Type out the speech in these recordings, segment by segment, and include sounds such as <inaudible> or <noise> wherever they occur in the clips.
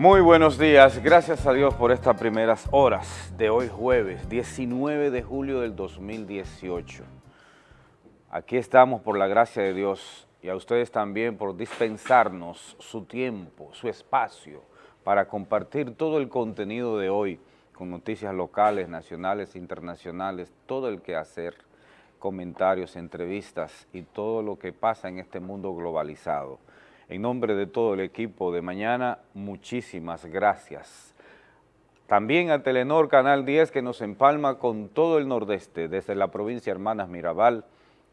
Muy buenos días, gracias a Dios por estas primeras horas de hoy jueves, 19 de julio del 2018. Aquí estamos por la gracia de Dios y a ustedes también por dispensarnos su tiempo, su espacio para compartir todo el contenido de hoy con noticias locales, nacionales, internacionales, todo el que hacer, comentarios, entrevistas y todo lo que pasa en este mundo globalizado. En nombre de todo el equipo de mañana, muchísimas gracias. También a Telenor Canal 10 que nos empalma con todo el nordeste, desde la provincia Hermanas Mirabal,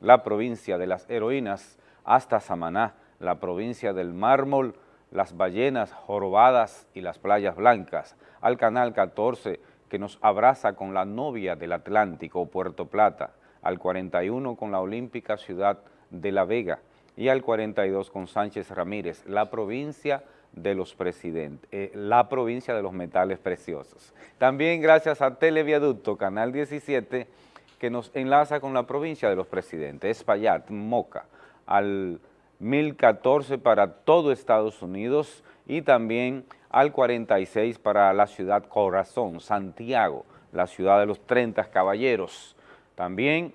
la provincia de las heroínas, hasta Samaná, la provincia del mármol, las ballenas jorobadas y las playas blancas, al Canal 14 que nos abraza con la novia del Atlántico, Puerto Plata, al 41 con la olímpica ciudad de La Vega, y al 42 con Sánchez Ramírez, la provincia de los presidentes, eh, la provincia de los metales preciosos. También gracias a Televiaducto, Canal 17, que nos enlaza con la provincia de los presidentes, Espaillat, Moca, al 1014 para todo Estados Unidos y también al 46 para la ciudad Corazón, Santiago, la ciudad de los 30 caballeros. También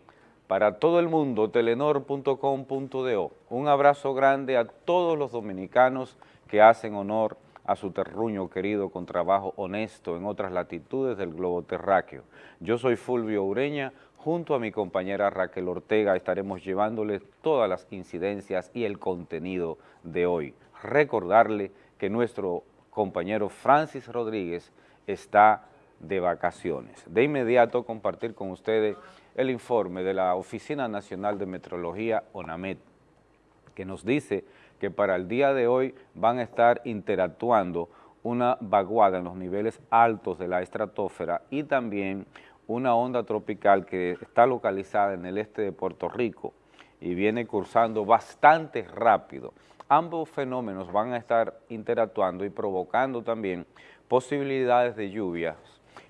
para todo el mundo, telenor.com.do. Un abrazo grande a todos los dominicanos que hacen honor a su terruño querido con trabajo honesto en otras latitudes del globo terráqueo. Yo soy Fulvio Ureña, junto a mi compañera Raquel Ortega estaremos llevándoles todas las incidencias y el contenido de hoy. Recordarle que nuestro compañero Francis Rodríguez está de vacaciones. De inmediato compartir con ustedes el informe de la Oficina Nacional de Metrología, ONAMET, que nos dice que para el día de hoy van a estar interactuando una vaguada en los niveles altos de la estratosfera y también una onda tropical que está localizada en el este de Puerto Rico y viene cursando bastante rápido. Ambos fenómenos van a estar interactuando y provocando también posibilidades de lluvias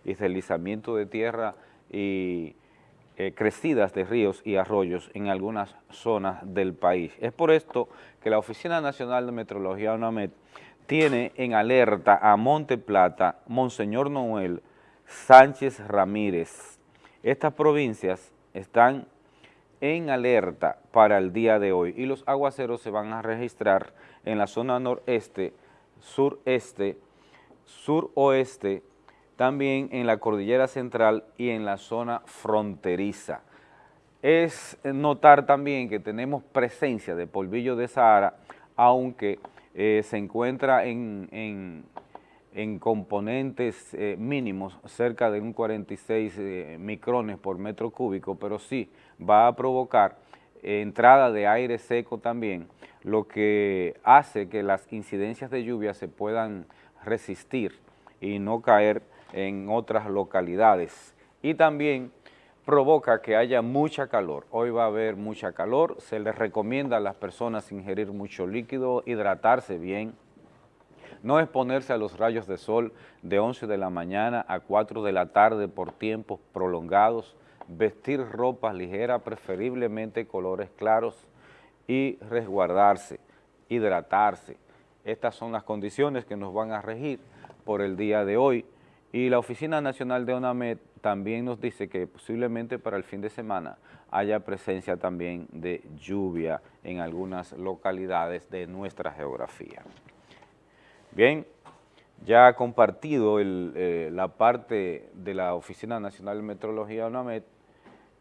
y deslizamiento de tierra y eh, crecidas de ríos y arroyos en algunas zonas del país. Es por esto que la Oficina Nacional de Meteorología, UNAMED, tiene en alerta a Monte Plata, Monseñor Noel, Sánchez Ramírez. Estas provincias están en alerta para el día de hoy y los aguaceros se van a registrar en la zona noreste, sureste, suroeste, también en la cordillera central y en la zona fronteriza. Es notar también que tenemos presencia de polvillo de Sahara, aunque eh, se encuentra en, componentes eh, mínimos, cerca de un 46 eh, micrones por metro cúbico, pero sí va a provocar entrada de aire seco también, lo que hace que las incidencias de lluvia se puedan resistir y no caer en otras localidades y también provoca que haya mucha calor. Hoy va a haber mucha calor, se les recomienda a las personas ingerir mucho líquido, hidratarse bien, no exponerse a los rayos de sol de 11 de la mañana a 4 de la tarde por tiempos prolongados, vestir ropa ligera, preferiblemente colores claros y resguardarse, hidratarse. Estas son las condiciones que nos van a regir por el día de hoy. Y la Oficina Nacional de ONAMED también nos dice que posiblemente para el fin de semana haya presencia también de lluvia en algunas localidades de nuestra geografía. Bien, ya ha compartido eh, la parte de la Oficina Nacional de Meteorología ONAMED,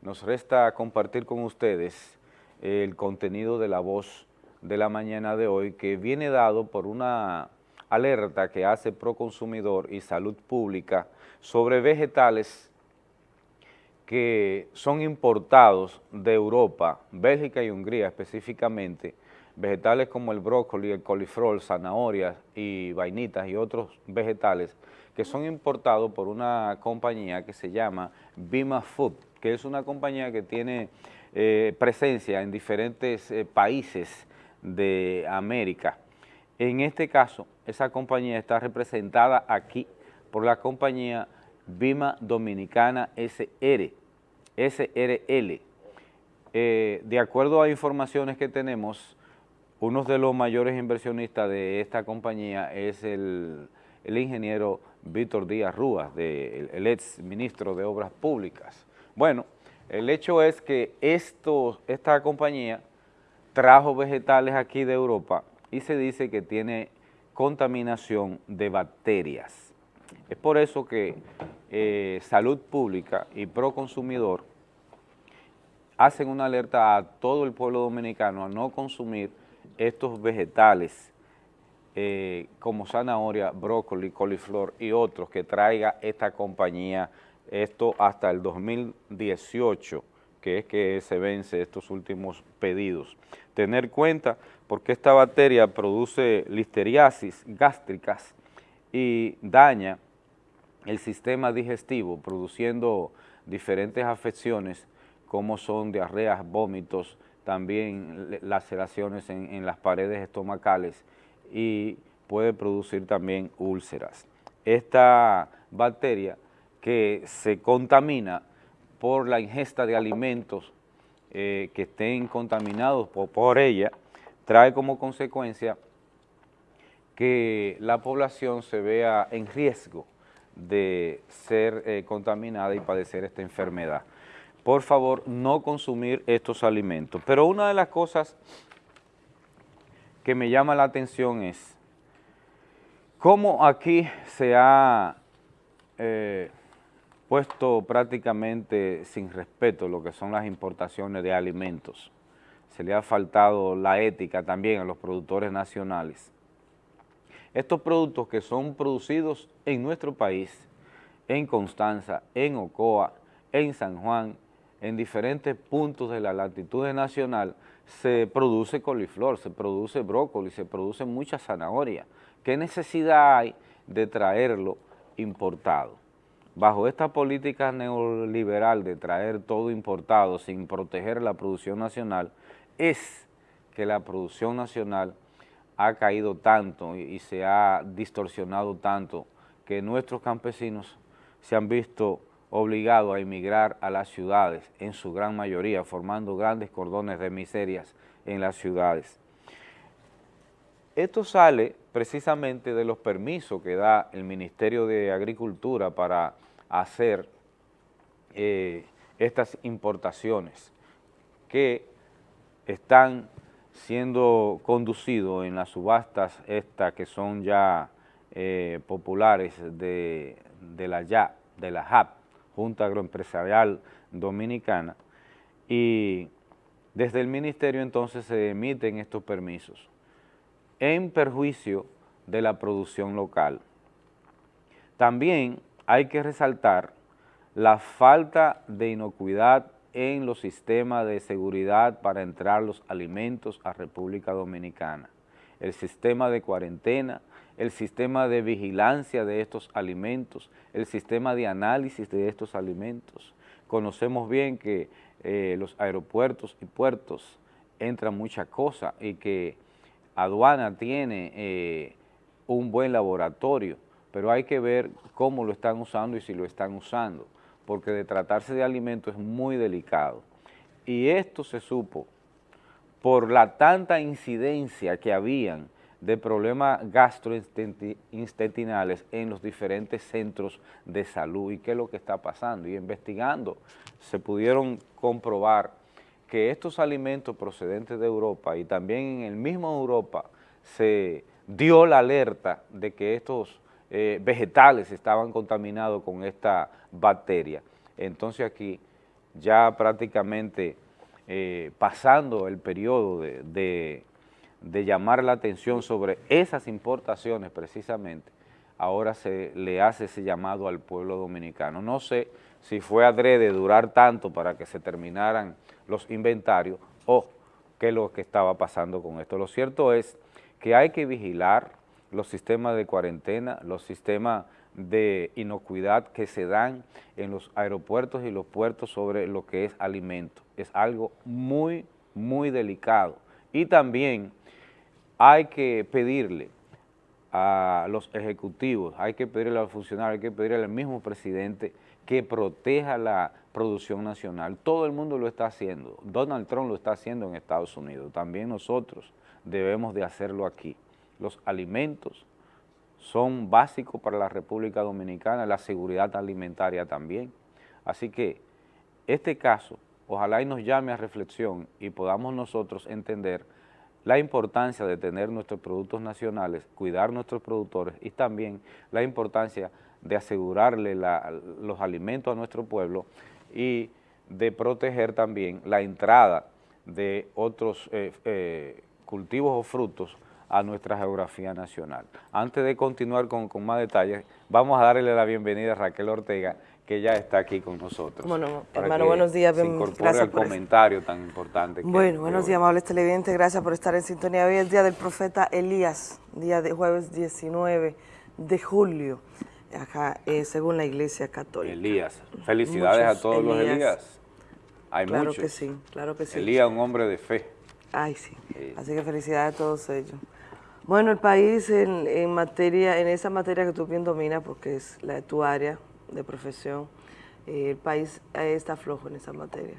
nos resta compartir con ustedes el contenido de la voz de la mañana de hoy que viene dado por una alerta que hace Proconsumidor y Salud Pública sobre vegetales que son importados de Europa, Bélgica y Hungría específicamente, vegetales como el brócoli, el coliflor, zanahorias y vainitas y otros vegetales que son importados por una compañía que se llama Bima Food, que es una compañía que tiene eh, presencia en diferentes eh, países de América. En este caso, esa compañía está representada aquí por la compañía Bima Dominicana SR, SRL. Eh, de acuerdo a informaciones que tenemos, uno de los mayores inversionistas de esta compañía es el, el ingeniero Víctor Díaz Rúas, el ex ministro de Obras Públicas. Bueno, el hecho es que esta compañía trajo vegetales aquí de Europa y se dice que tiene contaminación de bacterias. Es por eso que eh, Salud Pública y Proconsumidor hacen una alerta a todo el pueblo dominicano a no consumir estos vegetales eh, como zanahoria, brócoli, coliflor y otros que traiga esta compañía, esto hasta el 2018, que es que se vence estos últimos pedidos. Tener cuenta porque esta bacteria produce listeriasis gástricas y daña el sistema digestivo, produciendo diferentes afecciones como son diarreas, vómitos, también laceraciones en, en las paredes estomacales y puede producir también úlceras. Esta bacteria que se contamina por la ingesta de alimentos eh, que estén contaminados por, ella, trae como consecuencia que la población se vea en riesgo de ser eh, contaminada y padecer esta enfermedad. Por favor, no consumir estos alimentos. Pero una de las cosas que me llama la atención es cómo aquí se ha eh, puesto prácticamente sin respeto lo que son las importaciones de alimentos. Se le ha faltado la ética también a los productores nacionales. Estos productos que son producidos en nuestro país, en Constanza, en Ocoa, en San Juan, en diferentes puntos de la latitud nacional, se produce coliflor, se produce brócoli, se produce mucha zanahoria. ¿Qué necesidad hay de traerlo importado? Bajo esta política neoliberal de traer todo importado sin proteger la producción nacional, es que la producción nacional ha caído tanto y, se ha distorsionado tanto que nuestros campesinos se han visto obligados a emigrar a las ciudades, en su gran mayoría, formando grandes cordones de miserias en las ciudades. Esto sale precisamente de los permisos que da el Ministerio de Agricultura para hacer eh, estas importaciones que están siendo conducidos en las subastas estas que son ya eh, populares de, la de la JAP, Junta Agroempresarial Dominicana, y desde el ministerio entonces se emiten estos permisos en perjuicio de la producción local. También hay que resaltar la falta de inocuidad en los sistemas de seguridad para entrar los alimentos a República Dominicana, el sistema de cuarentena, el sistema de vigilancia de estos alimentos, el sistema de análisis de estos alimentos. Conocemos bien que eh, los aeropuertos y puertos entran mucha cosa y que aduana tiene eh, un buen laboratorio, pero hay que ver cómo lo están usando y si lo están usando, porque de tratarse de alimentos es muy delicado. Y esto se supo por la tanta incidencia que habían de problemas gastrointestinales en los diferentes centros de salud y qué es lo que está pasando. Y investigando se pudieron comprobar que estos alimentos procedentes de Europa y también en el mismo Europa se dio la alerta de que estos eh, vegetales estaban contaminados con esta bacteria. Entonces aquí ya prácticamente eh, pasando el periodo de, de llamar la atención sobre esas importaciones precisamente, ahora se le hace ese llamado al pueblo dominicano. No sé si fue adrede durar tanto para que se terminaran los inventarios o qué es lo que estaba pasando con esto. Lo cierto es que hay que vigilar los sistemas de cuarentena, los sistemas de inocuidad que se dan en los aeropuertos y los puertos sobre lo que es alimento. Es algo muy, muy delicado. Y también hay que pedirle a los ejecutivos, hay que pedirle a los funcionarios, hay que pedirle al mismo presidente que proteja la producción nacional. Todo el mundo lo está haciendo. Donald Trump lo está haciendo en Estados Unidos. También nosotros debemos de hacerlo aquí. Los alimentos son básicos para la República Dominicana, la seguridad alimentaria también. Así que este caso, ojalá y nos llame a reflexión y podamos nosotros entender la importancia de tener nuestros productos nacionales, cuidar nuestros productores y también la importancia de asegurarle los alimentos a nuestro pueblo y de proteger también la entrada de otros eh, eh, cultivos o frutos a nuestra geografía nacional. Antes de continuar con, más detalles, vamos a darle la bienvenida a Raquel Ortega, que ya está aquí con nosotros. Bueno, hermano, buenos días. Se incorpore al comentario tan importante. bueno, buenos días, amables televidentes. Gracias por estar en sintonía. Hoy es el día del profeta Elías, día de jueves 19 de julio, acá eh, según la Iglesia Católica. Elías. Felicidades a todos los Elías. Hay claro que sí, claro que sí. Elías, un hombre de fe. Ay, sí. Así que felicidades a todos ellos. Bueno, el país en, materia, en esa materia que tú bien dominas, porque es la de tu área de profesión, eh, el país está flojo en esa materia.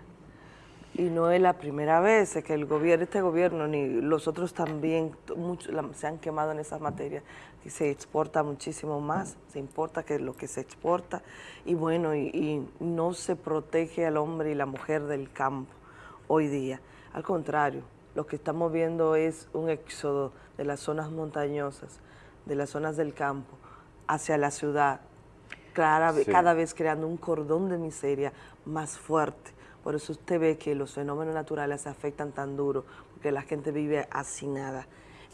Y no es la primera vez que el gobierno, este gobierno, ni los otros también, se han quemado en esa materia. Y se exporta muchísimo más, se importa que lo que se exporta, y bueno, y no se protege al hombre y la mujer del campo hoy día. Al contrario, lo que estamos viendo es un éxodo de las zonas montañosas, de las zonas del campo, hacia la ciudad, cada, cada vez creando un cordón de miseria más fuerte. Por eso usted ve que los fenómenos naturales se afectan tan duro, porque la gente vive hacinada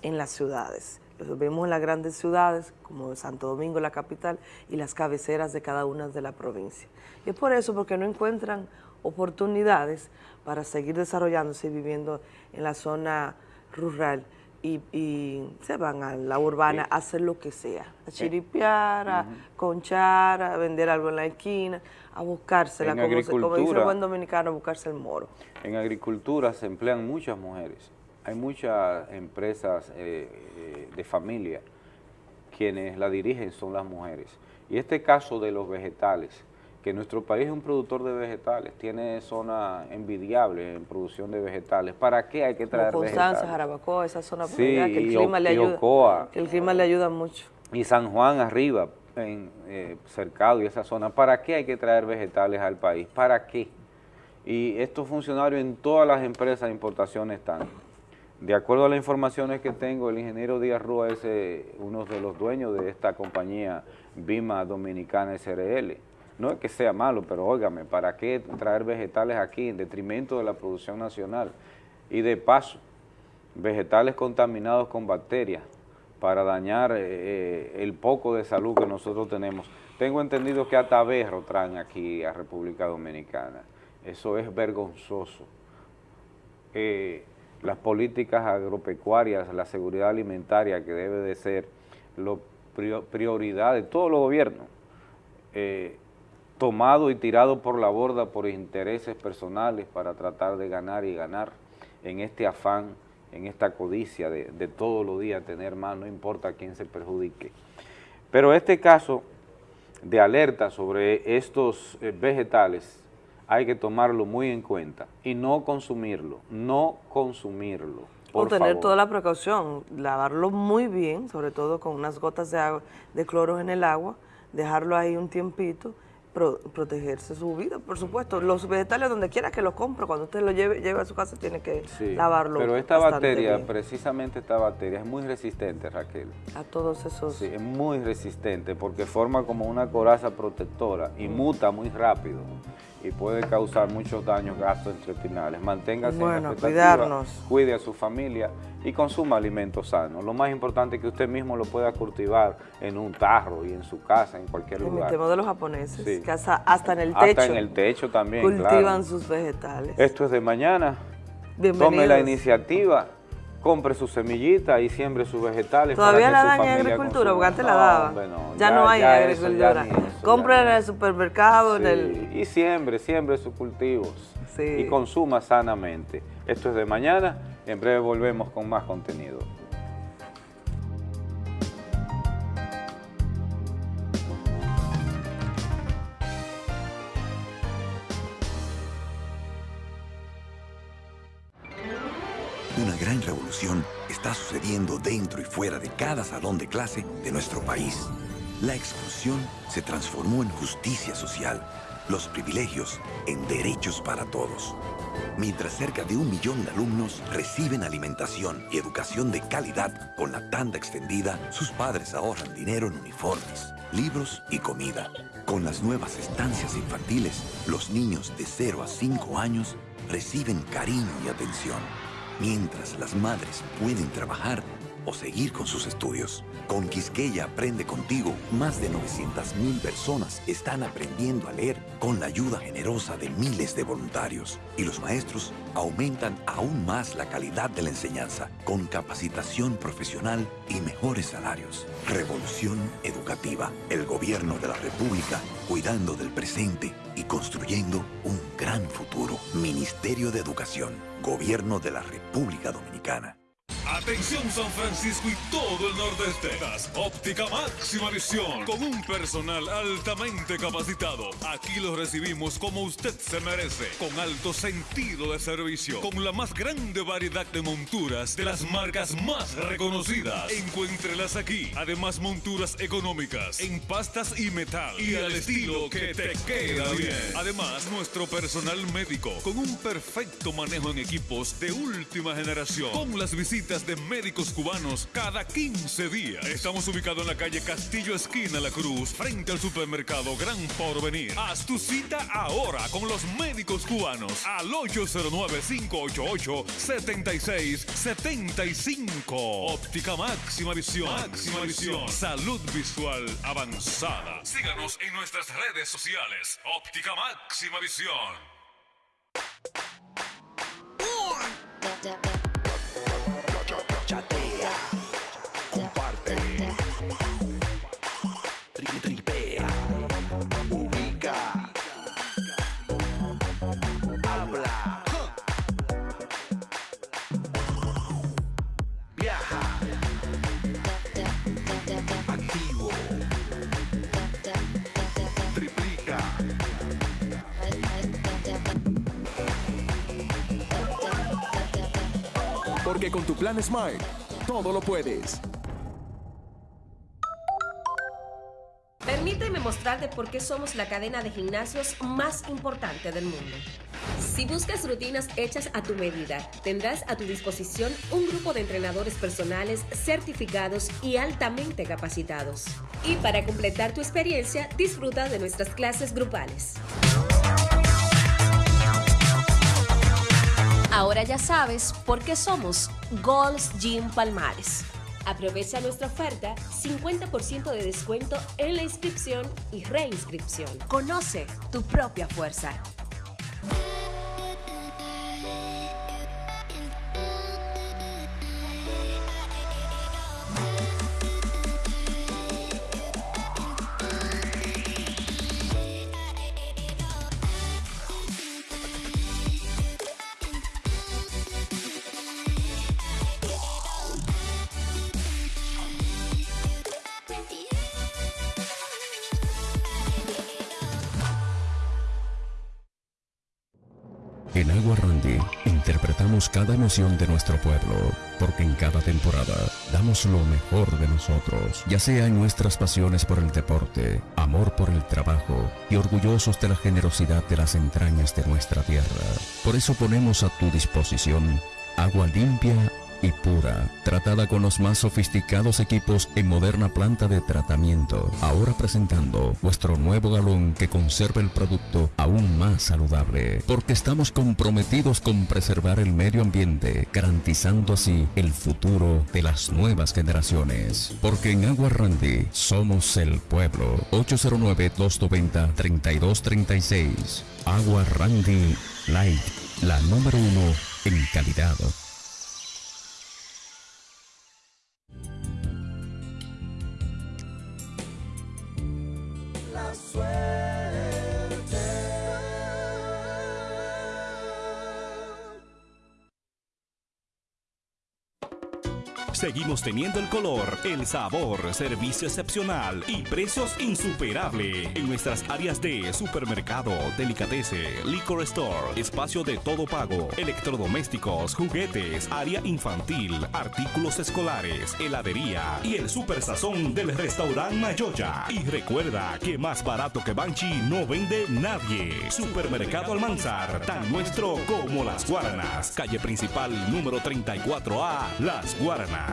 en las ciudades. Lo vemos en las grandes ciudades, como Santo Domingo, la capital, y las cabeceras de cada una de la provincia. Y es por eso, porque no encuentran oportunidades para seguir desarrollándose y viviendo en la zona rural y, se van a la urbana a hacer lo que sea, a chiripear, a conchar, a vender algo en la esquina, a buscársela, como, como, dice el buen dominicano, a buscarse el moro. En agricultura se emplean muchas mujeres, hay muchas empresas eh, eh, de familia quienes la dirigen son las mujeres. Y este caso de los vegetales, que nuestro país es un productor de vegetales, tiene zona envidiable en producción de vegetales. ¿Para qué hay que traer Como Constanza, Jarabacoa, esa zona sí, que el clima le ayuda, que el clima le ayuda mucho. Y San Juan arriba, en eh, Cercado y esa zona, ¿para qué hay que traer vegetales al país? ¿Para qué? Y estos funcionarios en todas las empresas de importación están. De acuerdo a las informaciones que tengo, el ingeniero Díaz Rúa es eh, uno de los dueños de esta compañía Bima Dominicana SRL no es que sea malo, pero óigame, ¿para qué traer vegetales aquí en detrimento de la producción nacional? Y de paso, vegetales contaminados con bacterias para dañar eh, eh, el poco de salud que nosotros tenemos. Tengo entendido que hasta berro traen aquí a República Dominicana. Eso es vergonzoso. Eh, las políticas agropecuarias, la seguridad alimentaria que debe de ser la prioridad de todos los gobiernos, tomado y tirado por la borda por intereses personales para tratar de ganar y ganar en este afán, en esta codicia de, todos los días tener más, no importa quién se perjudique. Pero este caso de alerta sobre estos eh, vegetales hay que tomarlo muy en cuenta y no consumirlo, no consumirlo. o tener toda la precaución, lavarlo muy bien, sobre todo con unas gotas de, agua, de cloro en el agua, dejarlo ahí un tiempito protegerse su vida, por supuesto. Los vegetales, donde quiera que los compre, cuando usted lo lleve, lleve a su casa, tiene que lavarlo Pero esta bacteria, precisamente esta bacteria, es muy resistente, Raquel. A todos esos... Sí, es muy resistente porque forma como una coraza protectora y muta muy rápido y puede causar muchos daños gastrointestinales. Manténgase bueno, en cuidarnos. cuide a su familia y consuma alimentos sanos. Lo más importante es que usted mismo lo pueda cultivar en un tarro y en su casa, en cualquier lugar. El de los japoneses, hasta, en el techo. Hasta en el techo también, Cultivan sus vegetales. Esto es de mañana. Tome la iniciativa compre su semillita y siembre sus vegetales. Todavía la dan en agricultura, porque antes la daban. ya, no hay en agricultura. Compre en el supermercado. En el... Y siembre, siembre sus cultivos. Y consuma sanamente. Esto es de mañana. En breve volvemos con más contenido. Gran revolución está sucediendo dentro y fuera de cada salón de clase de nuestro país. La exclusión se transformó en justicia social, los privilegios en derechos para todos. Mientras cerca de un millón de alumnos reciben alimentación y educación de calidad con la tanda extendida, sus padres ahorran dinero en uniformes, libros y comida. Con las nuevas estancias infantiles, los niños de 0 a 5 años reciben cariño y atención mientras las madres pueden trabajar o seguir con sus estudios. Con Quisqueya Aprende Contigo, más de 900.000 personas están aprendiendo a leer con la ayuda generosa de miles de voluntarios. Y los maestros aumentan aún más la calidad de la enseñanza, con capacitación profesional y mejores salarios. Revolución Educativa, el gobierno de la República, cuidando del presente y construyendo un gran futuro. Ministerio de Educación, Gobierno de la República Dominicana. Atención San Francisco y todo el nordeste. Óptica máxima visión con un personal altamente capacitado. Aquí lo recibimos como usted se merece, con alto sentido de servicio, con la más grande variedad de monturas de las marcas más reconocidas. Encuéntrelas aquí. Además monturas económicas en pastas y metal y al estilo que te queda bien. Además nuestro personal médico con un perfecto manejo en equipos de última generación. Con las visitas de médicos cubanos cada 15 días. Estamos ubicados en la calle Castillo Esquina La Cruz, frente al supermercado Gran Porvenir. Haz tu cita ahora con los médicos cubanos al 809-588-7675. Óptica máxima visión. Máxima visión. Salud visual avanzada. Síganos en nuestras redes sociales. Óptica máxima visión. Porque con tu plan Smart, todo lo puedes. Permíteme mostrarte por qué somos la cadena de gimnasios más importante del mundo. Si buscas rutinas hechas a tu medida, tendrás a tu disposición un grupo de entrenadores personales certificados y altamente capacitados. Y para completar tu experiencia, disfruta de nuestras clases grupales. Ahora ya sabes por qué somos Gold's Gym Palmares. Aprovecha nuestra oferta 50% de descuento en la inscripción y reinscripción. Conoce tu propia fuerza. Cada emoción de nuestro pueblo, porque en cada temporada damos lo mejor de nosotros, ya sea en nuestras pasiones por el deporte, amor por el trabajo y orgullosos de la generosidad de las entrañas de nuestra tierra. Por eso ponemos a tu disposición agua limpia y pura, tratada con los más sofisticados equipos en moderna planta de tratamiento. Ahora presentando vuestro nuevo galón que conserva el producto aún más saludable, porque estamos comprometidos con preservar el medio ambiente, garantizando así el futuro de las nuevas generaciones. Porque en Agua Randy somos el pueblo. 809-290-3236. Agua Randy Light, la número uno en calidad. swear. Seguimos teniendo el color, el sabor, servicio excepcional y precios insuperables en nuestras áreas de supermercado, delicatese, liquor store, espacio de todo pago, electrodomésticos, juguetes, área infantil, artículos escolares, heladería y el super sazón del restaurante Mayoya. Y recuerda que más barato que Banchi no vende nadie. Supermercado Almanzar, tan nuestro como las Guaranas. Calle principal número 34A, Las Guaranas.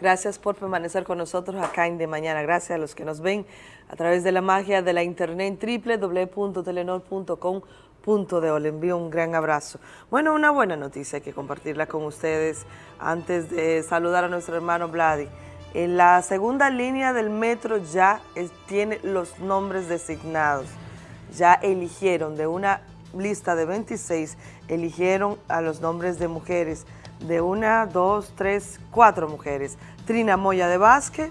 Gracias por permanecer con nosotros acá en De Mañana. Gracias a los que nos ven a través de la magia de la internet www.telenor.com.de. Le envío un gran abrazo. Bueno, una buena noticia que compartirla con ustedes antes de saludar a nuestro hermano Vladi. En la segunda línea del metro ya tiene los nombres designados. Ya eligieron de una lista de 26, eligieron a los nombres de mujeres de una, dos, tres, cuatro mujeres. Trina Moya de Vázquez,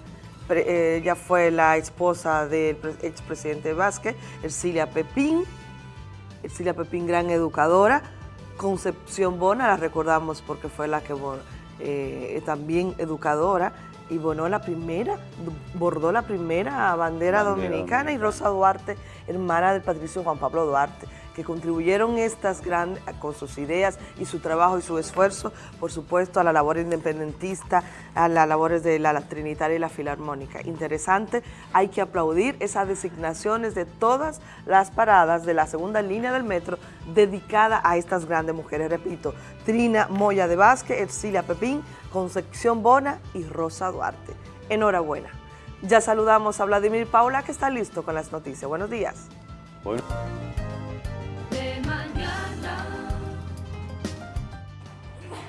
ella fue la esposa del expresidente Vázquez, Ercilia Pepín, Ercilia Pepín, gran educadora. Concepción Bona, la recordamos porque fue la que eh, también educadora y bonó la primera, bordó la primera bandera, dominicana y Rosa Duarte, hermana del patricio Juan Pablo Duarte que contribuyeron estas grandes, con sus ideas y su trabajo y su esfuerzo, por supuesto, a la labor independentista, a las labores de la, Trinitaria y la Filarmónica. Interesante, hay que aplaudir esas designaciones de todas las paradas de la segunda línea del metro dedicada a estas grandes mujeres. Repito, Trina Moya de Vázquez, Ercilia Pepín, Concepción Bona y Rosa Duarte. Enhorabuena. Ya saludamos a Vladimir Paula, que está listo con las noticias. Buenos días.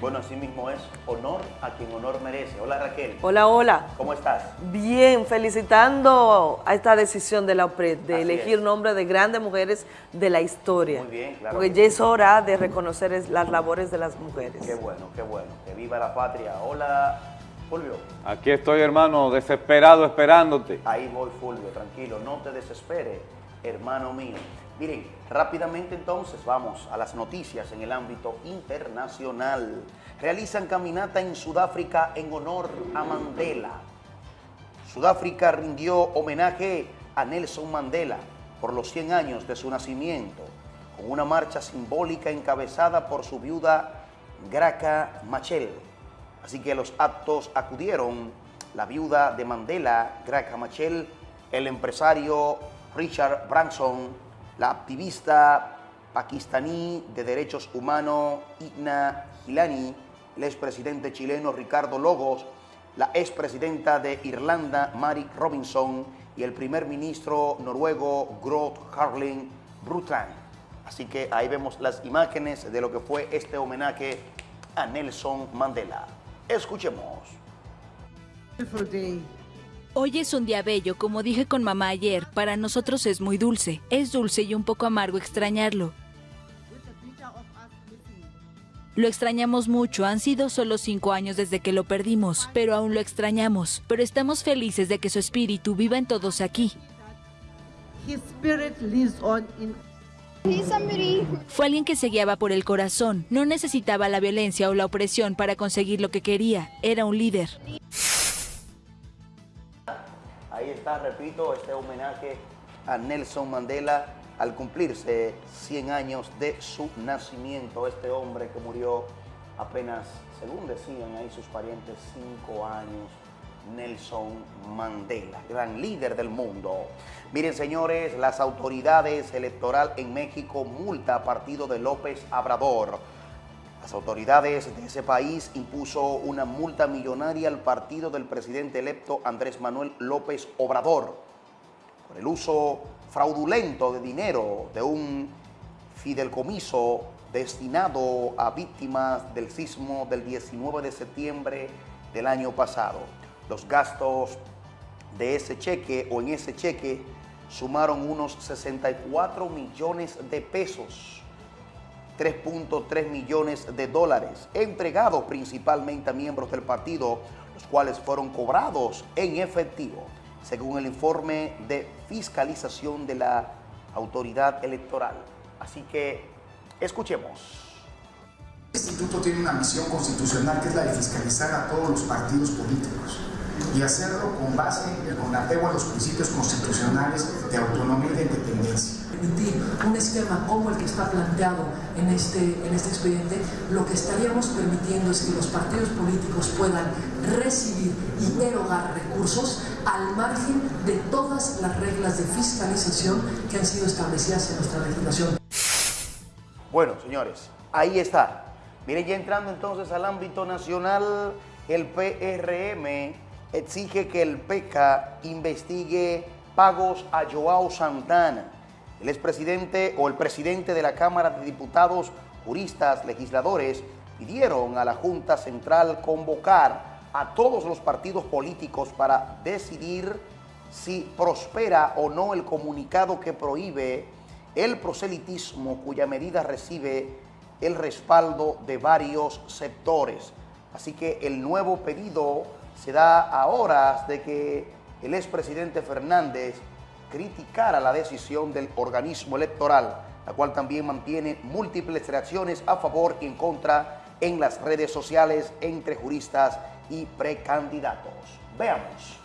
Así mismo es honor a quien honor merece. Hola Raquel. Hola, hola. ¿Cómo estás? Bien, felicitando a esta decisión de la OPRED de elegir nombres de grandes mujeres de la historia. Muy bien, claro. Porque ya es hora de reconocer las labores de las mujeres. Qué bueno, qué bueno. Que viva la patria. Hola, Fulvio. Aquí estoy, hermano, desesperado esperándote. Ahí voy, Fulvio, tranquilo. No te desespere, hermano mío. Miren, rápidamente entonces vamos a las noticias en el ámbito internacional. Realizan caminata en Sudáfrica en honor a Mandela. Sudáfrica rindió homenaje a Nelson Mandela por los 100 años de su nacimiento, con una marcha simbólica encabezada por su viuda Graca Machel. Así que a los actos acudieron la viuda de Mandela, Graca Machel, el empresario Richard Branson, la activista pakistaní de derechos humanos Igna Gilani, el expresidente chileno Ricardo Logos, la expresidenta de Irlanda Mary Robinson y el primer ministro noruego Groth Harling Brundtland. Así que ahí vemos las imágenes de lo que fue este homenaje a Nelson Mandela. Escuchemos. Hoy es un día bello, como dije con mamá ayer, para nosotros es muy dulce. Es dulce y un poco amargo extrañarlo. Lo extrañamos mucho, han sido solo cinco años desde que lo perdimos, pero aún lo extrañamos. Pero estamos felices de que su espíritu viva en todos aquí. Fue alguien que se guiaba por el corazón, no necesitaba la violencia o la opresión para conseguir lo que quería, era un líder. Ahí está, repito, este homenaje a Nelson Mandela al cumplirse 100 años de su nacimiento. Este hombre que murió apenas, según decían ahí sus parientes, 5 años. Nelson Mandela, gran líder del mundo. Miren, señores, las autoridades electorales en México multa a partido de López Abrador las autoridades de ese país impuso una multa millonaria al partido del presidente electo Andrés Manuel López Obrador por el uso fraudulento de dinero de un fidelcomiso destinado a víctimas del sismo del 19 de septiembre del año pasado. Los gastos de ese cheque o en ese cheque sumaron unos 64 millones de pesos 3.3 millones de dólares, entregados principalmente a miembros del partido, los cuales fueron cobrados en efectivo, según el informe de fiscalización de la autoridad electoral. Así que escuchemos. El instituto tiene una misión constitucional que es la de fiscalizar a todos los partidos políticos y hacerlo con base, con apego a los principios constitucionales de autonomía y de independencia. Un esquema como el que está planteado en este, en este expediente, lo que estaríamos permitiendo es que los partidos políticos puedan recibir y erogar recursos al margen de todas las reglas de fiscalización que han sido establecidas en nuestra legislación. Bueno, señores, ahí está. Miren, ya entrando entonces al ámbito nacional, el PRM exige que el PECA investigue pagos a Joao Santana. El expresidente o el presidente de la Cámara de Diputados, juristas, legisladores, pidieron a la Junta Central convocar a todos los partidos políticos para decidir si prospera o no el comunicado que prohíbe el proselitismo cuya medida recibe el respaldo de varios sectores. Así que el nuevo pedido se da a horas de que el expresidente Fernández criticara la decisión del organismo electoral, la cual también mantiene múltiples reacciones a favor y en contra en las redes sociales entre juristas y precandidatos. Veamos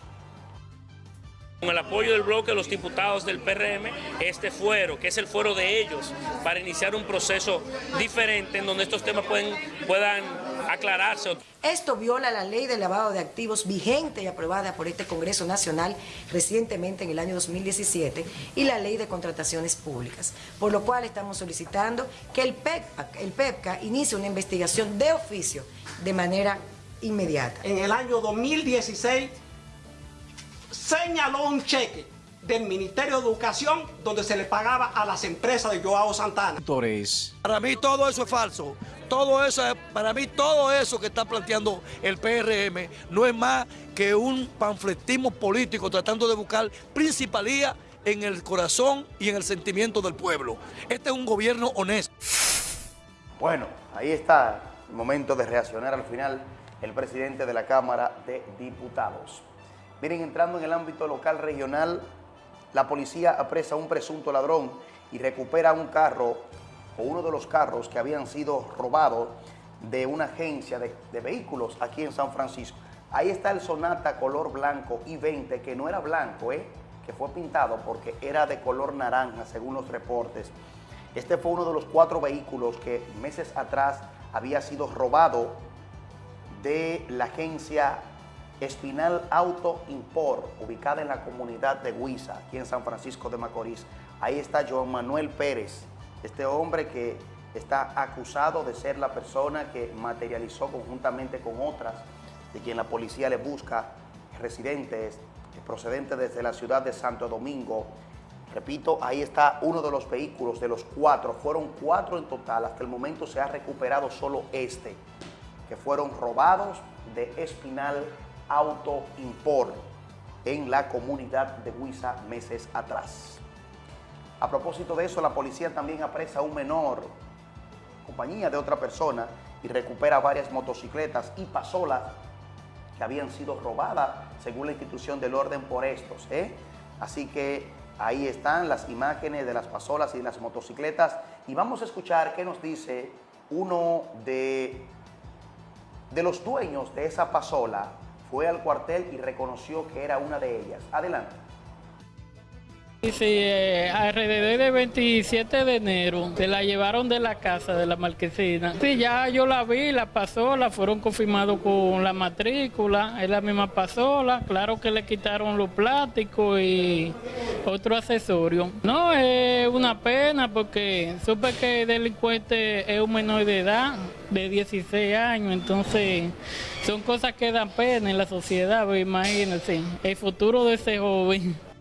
con el apoyo del bloque de los diputados del PRM, este fuero, que es el fuero de ellos, para iniciar un proceso diferente en donde estos temas pueden, puedan aclararse. Esto viola la ley de lavado de activos vigente y aprobada por este Congreso Nacional recientemente en el año 2017 y la ley de contrataciones públicas, por lo cual estamos solicitando que el PEPCA, el PEPCA inicie una investigación de oficio de manera inmediata. En el año 2016 señaló un cheque del Ministerio de Educación donde se le pagaba a las empresas de Joao Santana. Para mí todo eso es falso. Todo eso, para mí todo eso que está planteando el PRM no es más que un panfletismo político tratando de buscar principalía en el corazón y en el sentimiento del pueblo. Este es un gobierno honesto. Bueno, ahí está el momento de reaccionar al final el presidente de la Cámara de Diputados. Miren, entrando en el ámbito local regional, la policía apresa a un presunto ladrón y recupera un carro o uno de los carros que habían sido robados de una agencia de, vehículos aquí en San Francisco. Ahí está el Sonata color blanco y 20, que no era blanco, ¿eh? que fue pintado porque era de color naranja, según los reportes. Este fue uno de los cuatro vehículos que meses atrás había sido robado de la agencia Espinal Auto Import, ubicada en la comunidad de Huiza, aquí en San Francisco de Macorís. Ahí está Joan Manuel Pérez, este hombre que está acusado de ser la persona que materializó conjuntamente con otras, de quien la policía le busca, residentes procedentes desde la ciudad de Santo Domingo. Repito, ahí está uno de los vehículos, de los cuatro, fueron cuatro en total, hasta el momento se ha recuperado solo este, que fueron robados de Espinal Auto Import en la comunidad de Huiza meses atrás. A propósito de eso, la policía también apresa a un menor, compañía de otra persona, y recupera varias motocicletas y pasolas que habían sido robadas según la institución del orden por estos. ¿eh? Así que ahí están las imágenes de las pasolas y las motocicletas y vamos a escuchar qué nos dice uno de, de los dueños de esa pasola fue al cuartel y reconoció que era una de ellas. Adelante. Sí, eh, alrededor del 27 de enero se la llevaron de la casa de la marquesina. Sí, ya yo la vi, la pasola, fueron confirmados con la matrícula, es la misma pasola, claro que le quitaron los plásticos y otro accesorio. No, es una pena porque supe que el delincuente es un menor de edad, de 16 años, entonces son cosas que dan pena en la sociedad, imagínense, el futuro de ese joven.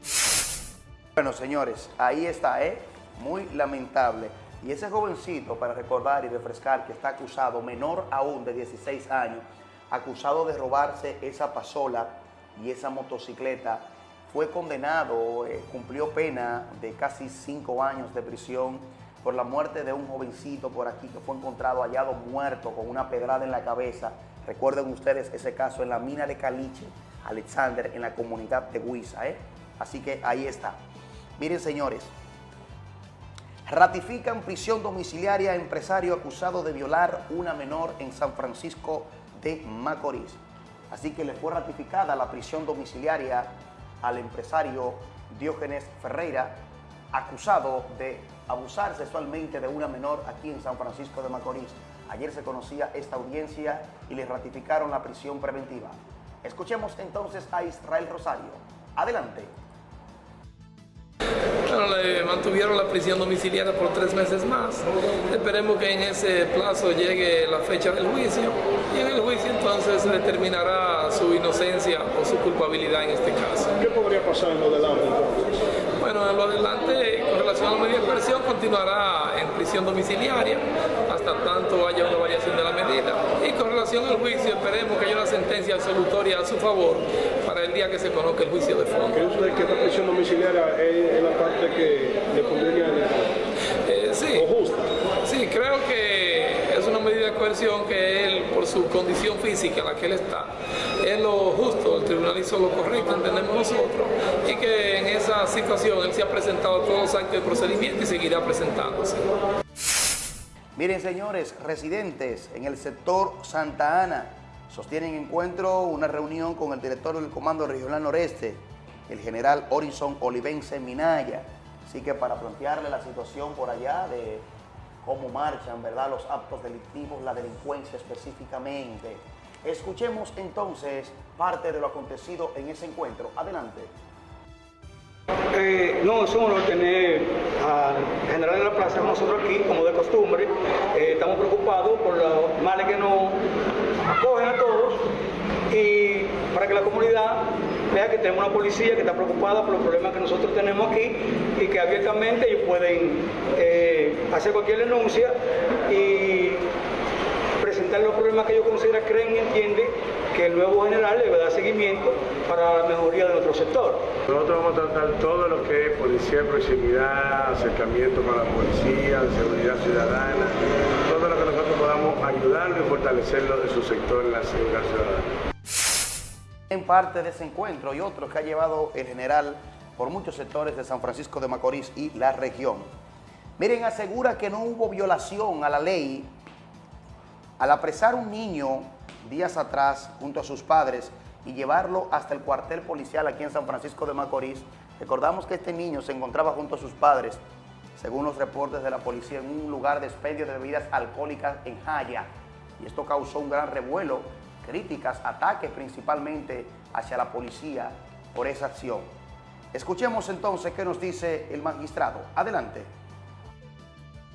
Bueno, señores, ahí está, ¿eh? Muy lamentable. Y ese jovencito, para recordar y refrescar, que está acusado, menor aún de 16 años, acusado de robarse esa pasola y esa motocicleta, fue condenado, eh, cumplió pena de casi cinco años de prisión por la muerte de un jovencito por aquí que fue encontrado hallado muerto con una pedrada en la cabeza. Recuerden ustedes ese caso en la mina de Caliche, Alexander, en la comunidad de Huiza. ¿eh? Así que ahí está. Miren, señores, ratifican prisión domiciliaria a empresario acusado de violar una menor en San Francisco de Macorís. Así que le fue ratificada la prisión domiciliaria al empresario Diógenes Ferreira, acusado de abusar sexualmente de una menor aquí en San Francisco de Macorís. Ayer se conocía esta audiencia y le ratificaron la prisión preventiva. Escuchemos entonces a Israel Rosario. Adelante. Bueno, le mantuvieron la prisión domiciliaria por tres meses más. Esperemos que en ese plazo llegue la fecha del juicio y en el juicio entonces determinará su inocencia o su culpabilidad en este caso. ¿Qué podría pasar en lo delante entonces? Bueno, en lo adelante, con relación a la medida de coerción, continuará en prisión domiciliaria hasta tanto haya una variación de la medida. Y con relación al juicio, esperemos que haya una sentencia absolutoria a su favor para el día que se conozca el juicio de fondo. ¿Cree usted que esta prisión domiciliaria es la parte que le conviene eh, sí. ¿O justa? Sí, creo que es una medida de coerción que él, por su condición física en la que él está, es lo justo, el tribunal hizo lo correcto, entendemos nosotros, y que en esa situación él se ha presentado todos los actos de procedimiento y seguirá presentándose. Miren, señores, residentes en el sector Santa Ana sostienen encuentro, una reunión con el director del Comando Regional Noreste, el general Horizon Olivense Minaya. Así que para plantearle la situación por allá de cómo marchan, ¿verdad?, los actos delictivos, la delincuencia específicamente. Escuchemos entonces parte de lo acontecido en ese encuentro. Adelante. Eh, no, es un honor tener al general de la plaza nosotros aquí, como de costumbre. Eh, estamos preocupados por los males que nos acogen a todos y para que la comunidad vea que tenemos una policía que está preocupada por los problemas que nosotros tenemos aquí y que abiertamente ellos pueden eh, hacer cualquier denuncia y presentar los problemas que ellos consideran, creen y entienden que el nuevo general le va a dar seguimiento para la mejoría de nuestro sector. Nosotros vamos a tratar todo lo que es policía de proximidad, acercamiento con la policía, seguridad ciudadana, todo lo que nosotros podamos ayudarlo y fortalecerlo de su sector en la seguridad ciudadana. En parte de ese encuentro y otro que ha llevado el general por muchos sectores de San Francisco de Macorís y la región. Miren, asegura que no hubo violación a la ley al apresar un niño días atrás junto a sus padres y llevarlo hasta el cuartel policial aquí en San Francisco de Macorís. Recordamos que este niño se encontraba junto a sus padres, según los reportes de la policía, en un lugar de expendio de bebidas alcohólicas en Jaya. Y esto causó un gran revuelo, críticas, ataques principalmente hacia la policía por esa acción. Escuchemos entonces qué nos dice el magistrado. Adelante.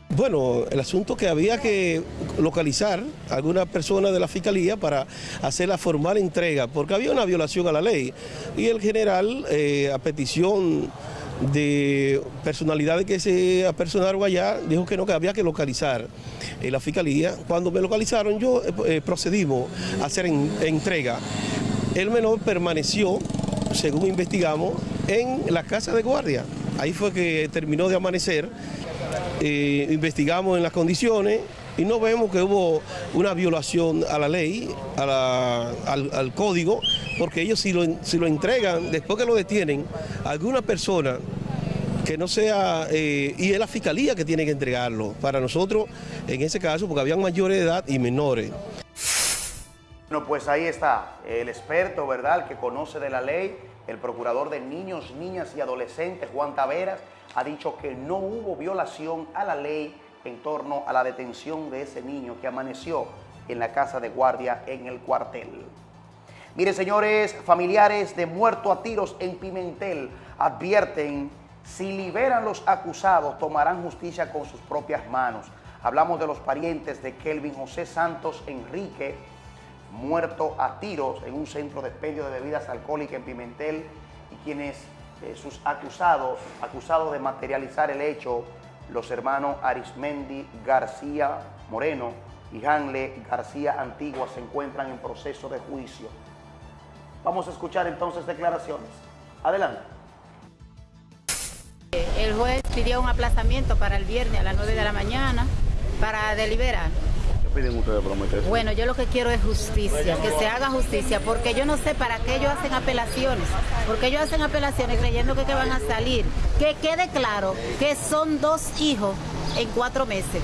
Bueno, el asunto que había que localizar a alguna persona de la fiscalía para hacer la formal entrega, porque había una violación a la ley. Y el general, eh, a petición de personalidades que se apersonaron allá, dijo que no, que había que localizar en la fiscalía. Cuando me localizaron, yo eh, procedimos a hacer entrega. El menor permaneció, según investigamos, en la casa de guardia. Ahí fue que terminó de amanecer investigamos en las condiciones y no vemos que hubo una violación a la ley, al, código, porque ellos si lo, si lo entregan, después que lo detienen, alguna persona que no sea, eh, y es la fiscalía que tiene que entregarlo, para nosotros en ese caso, porque habían mayores de edad y menores. Bueno, pues ahí está, el experto, ¿verdad?, el que conoce de la ley, el procurador de niños, niñas y adolescentes, Juan Taveras, ha dicho que no hubo violación a la ley en torno a la detención de ese niño que amaneció en la casa de guardia en el cuartel. Miren, señores, familiares de muerto a tiros en Pimentel advierten si liberan los acusados tomarán justicia con sus propias manos. Hablamos de los parientes de Kelvin José Santos Enrique, muerto a tiros en un centro de expendio de bebidas alcohólicas en Pimentel y quienes sus acusados, acusados de materializar el hecho, los hermanos Arismendi García Moreno y Hanle García Antigua se encuentran en proceso de juicio. Vamos a escuchar entonces declaraciones. Adelante. el juez pidió un aplazamiento para el viernes a las 9 de la mañana para deliberar. Bueno, yo lo que quiero es justicia, que se haga justicia, porque yo no sé para qué ellos hacen apelaciones, porque ellos hacen apelaciones creyendo que, que van a salir. Que quede claro que son dos hijos en cuatro meses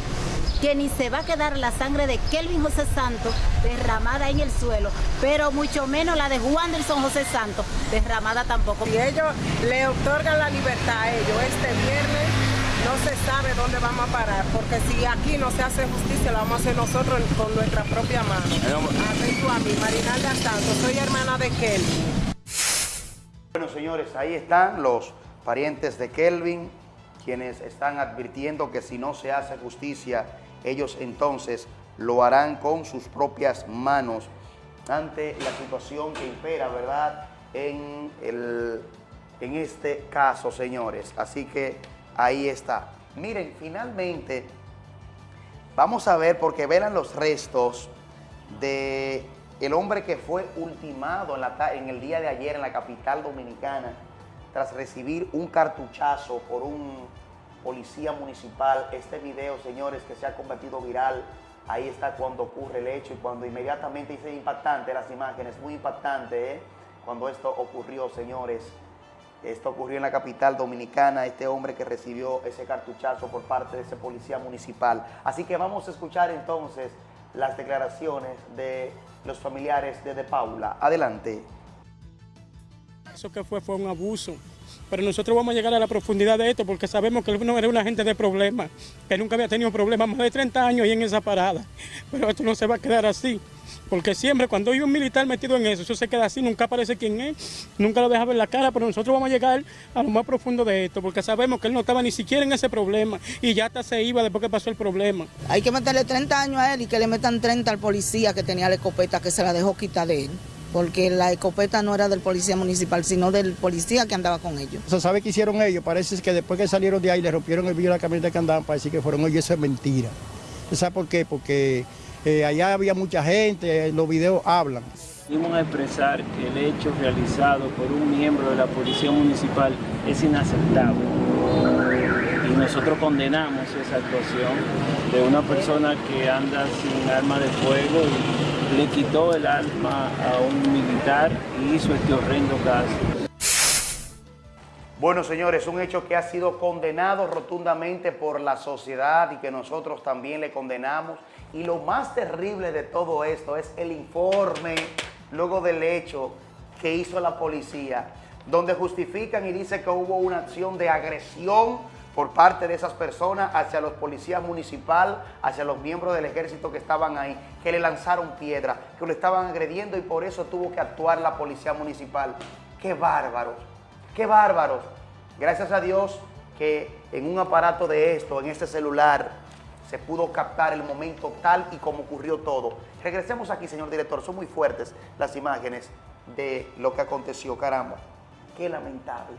que ni se va a quedar la sangre de Kelvin José Santos derramada en el suelo, pero mucho menos la de Juan Delson José Santos derramada tampoco. Y ellos le otorgan la libertad a ellos este viernes, no se sabe dónde vamos a parar, porque si aquí no se hace justicia, la vamos a hacer nosotros con nuestra propia mano. Atento a mí, Marinalda Santos, soy hermana de Kelvin. Bueno, señores, ahí están los parientes de Kelvin, quienes están advirtiendo que si no se hace justicia, ellos entonces lo harán con sus propias manos ante la situación que impera, ¿verdad?, en, el, en este caso, señores. Así que ahí está. Miren, finalmente, vamos a ver, porque velan los restos de el hombre que fue ultimado en, la, el día de ayer en la capital dominicana tras recibir un cartuchazo por un policía municipal. Este video, señores, que se ha convertido viral, ahí está cuando ocurre el hecho y cuando inmediatamente dice impactante las imágenes, muy impactante, ¿eh? Cuando esto ocurrió, señores. Esto ocurrió en la capital dominicana, este hombre que recibió ese cartuchazo por parte de ese policía municipal. Así que vamos a escuchar entonces las declaraciones de los familiares de De Paula. Adelante. Eso que fue fue un abuso pero nosotros vamos a llegar a la profundidad de esto porque sabemos que él no era una gente de problemas, que nunca había tenido problemas más de 30 años y en esa parada. Pero esto no se va a quedar así, porque siempre cuando hay un militar metido en eso, eso se queda así, nunca aparece quién es, nunca lo deja ver la cara, pero nosotros vamos a llegar a lo más profundo de esto, porque sabemos que él no estaba ni siquiera en ese problema y ya hasta se iba después que pasó el problema. Hay que meterle 30 años a él y que le metan 30 al policía que tenía la escopeta que se la dejó quitar de él porque la escopeta no era del policía municipal, sino del policía que andaba con ellos. ¿Se sabe qué hicieron ellos? Parece que después que salieron de ahí le rompieron el vidrio de la camioneta que andaban para decir que fueron ellos, eso es mentira. ¿Sabe por qué? Porque eh, allá había mucha gente, los videos hablan. Venimos a expresar que el hecho realizado por un miembro de la Policía Municipal es inaceptable. Nosotros condenamos esa actuación de una persona que anda sin arma de fuego y le quitó el alma a un militar y hizo este horrendo caso. Bueno, señores, un hecho que ha sido condenado rotundamente por la sociedad y que nosotros también le condenamos. Y lo más terrible de todo esto es el informe, luego del hecho que hizo la policía, donde justifican y dicen que hubo una acción de agresión por parte de esas personas hacia los policías municipales, hacia los miembros del ejército que estaban ahí, que le lanzaron piedra, que lo estaban agrediendo y por eso tuvo que actuar la policía municipal. ¡Qué bárbaros! ¡Qué bárbaros! Gracias a Dios que en un aparato de esto, en este celular, se pudo captar el momento tal y como ocurrió todo. Regresemos aquí, señor director. Son muy fuertes las imágenes de lo que aconteció. Caramba, qué lamentable,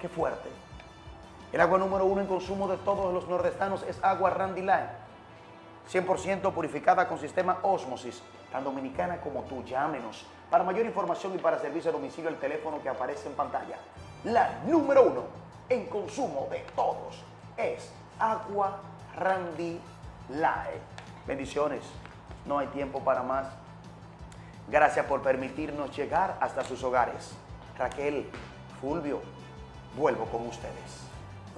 qué fuerte. El agua número uno en consumo de todos los nordestanos es agua Randy Line. 100% purificada con sistema Osmosis, tan dominicana como tú. Llámenos. Para mayor información y para servicio a domicilio, el teléfono que aparece en pantalla. La número uno en consumo de todos es agua Randy Line. Bendiciones. No hay tiempo para más. Gracias por permitirnos llegar hasta sus hogares. Raquel, Fulvio, vuelvo con ustedes.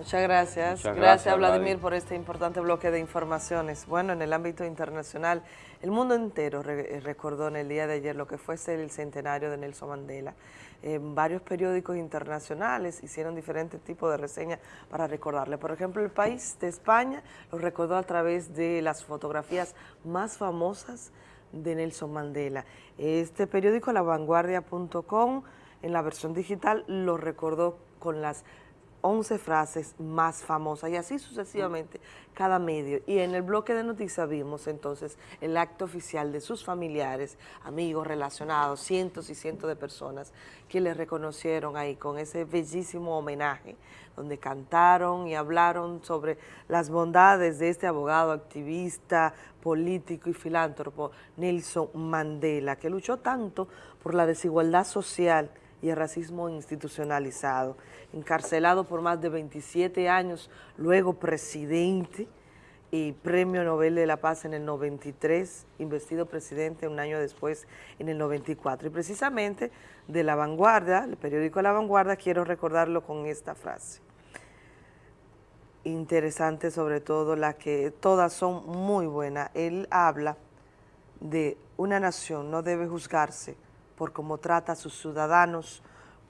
Muchas gracias. gracias, Vladimir, por este importante bloque de informaciones. Bueno, en el ámbito internacional, el mundo entero eh, recordó en el día de ayer lo que fue el centenario de Nelson Mandela. varios periódicos internacionales hicieron diferentes tipos de reseñas para recordarle. Por ejemplo, el país de España lo recordó a través de las fotografías más famosas de Nelson Mandela. Este periódico, lavanguardia.com, en la versión digital, lo recordó con las 11 frases más famosas y así sucesivamente cada medio. Y en el bloque de noticias vimos entonces el acto oficial de sus familiares, amigos, relacionados, cientos y cientos de personas que le reconocieron ahí con ese bellísimo homenaje donde cantaron y hablaron sobre las bondades de este abogado, activista, político y filántropo Nelson Mandela, que luchó tanto por la desigualdad social y el racismo institucionalizado. Encarcelado por más de 27 años, luego presidente y premio Nobel de la Paz en el 93, investido presidente un año después en el 94. Y precisamente de La Vanguardia, el periódico La Vanguardia, quiero recordarlo con esta frase. Interesante sobre todo, la que todas son muy buenas. Él habla de una nación no debe juzgarse por cómo trata a sus ciudadanos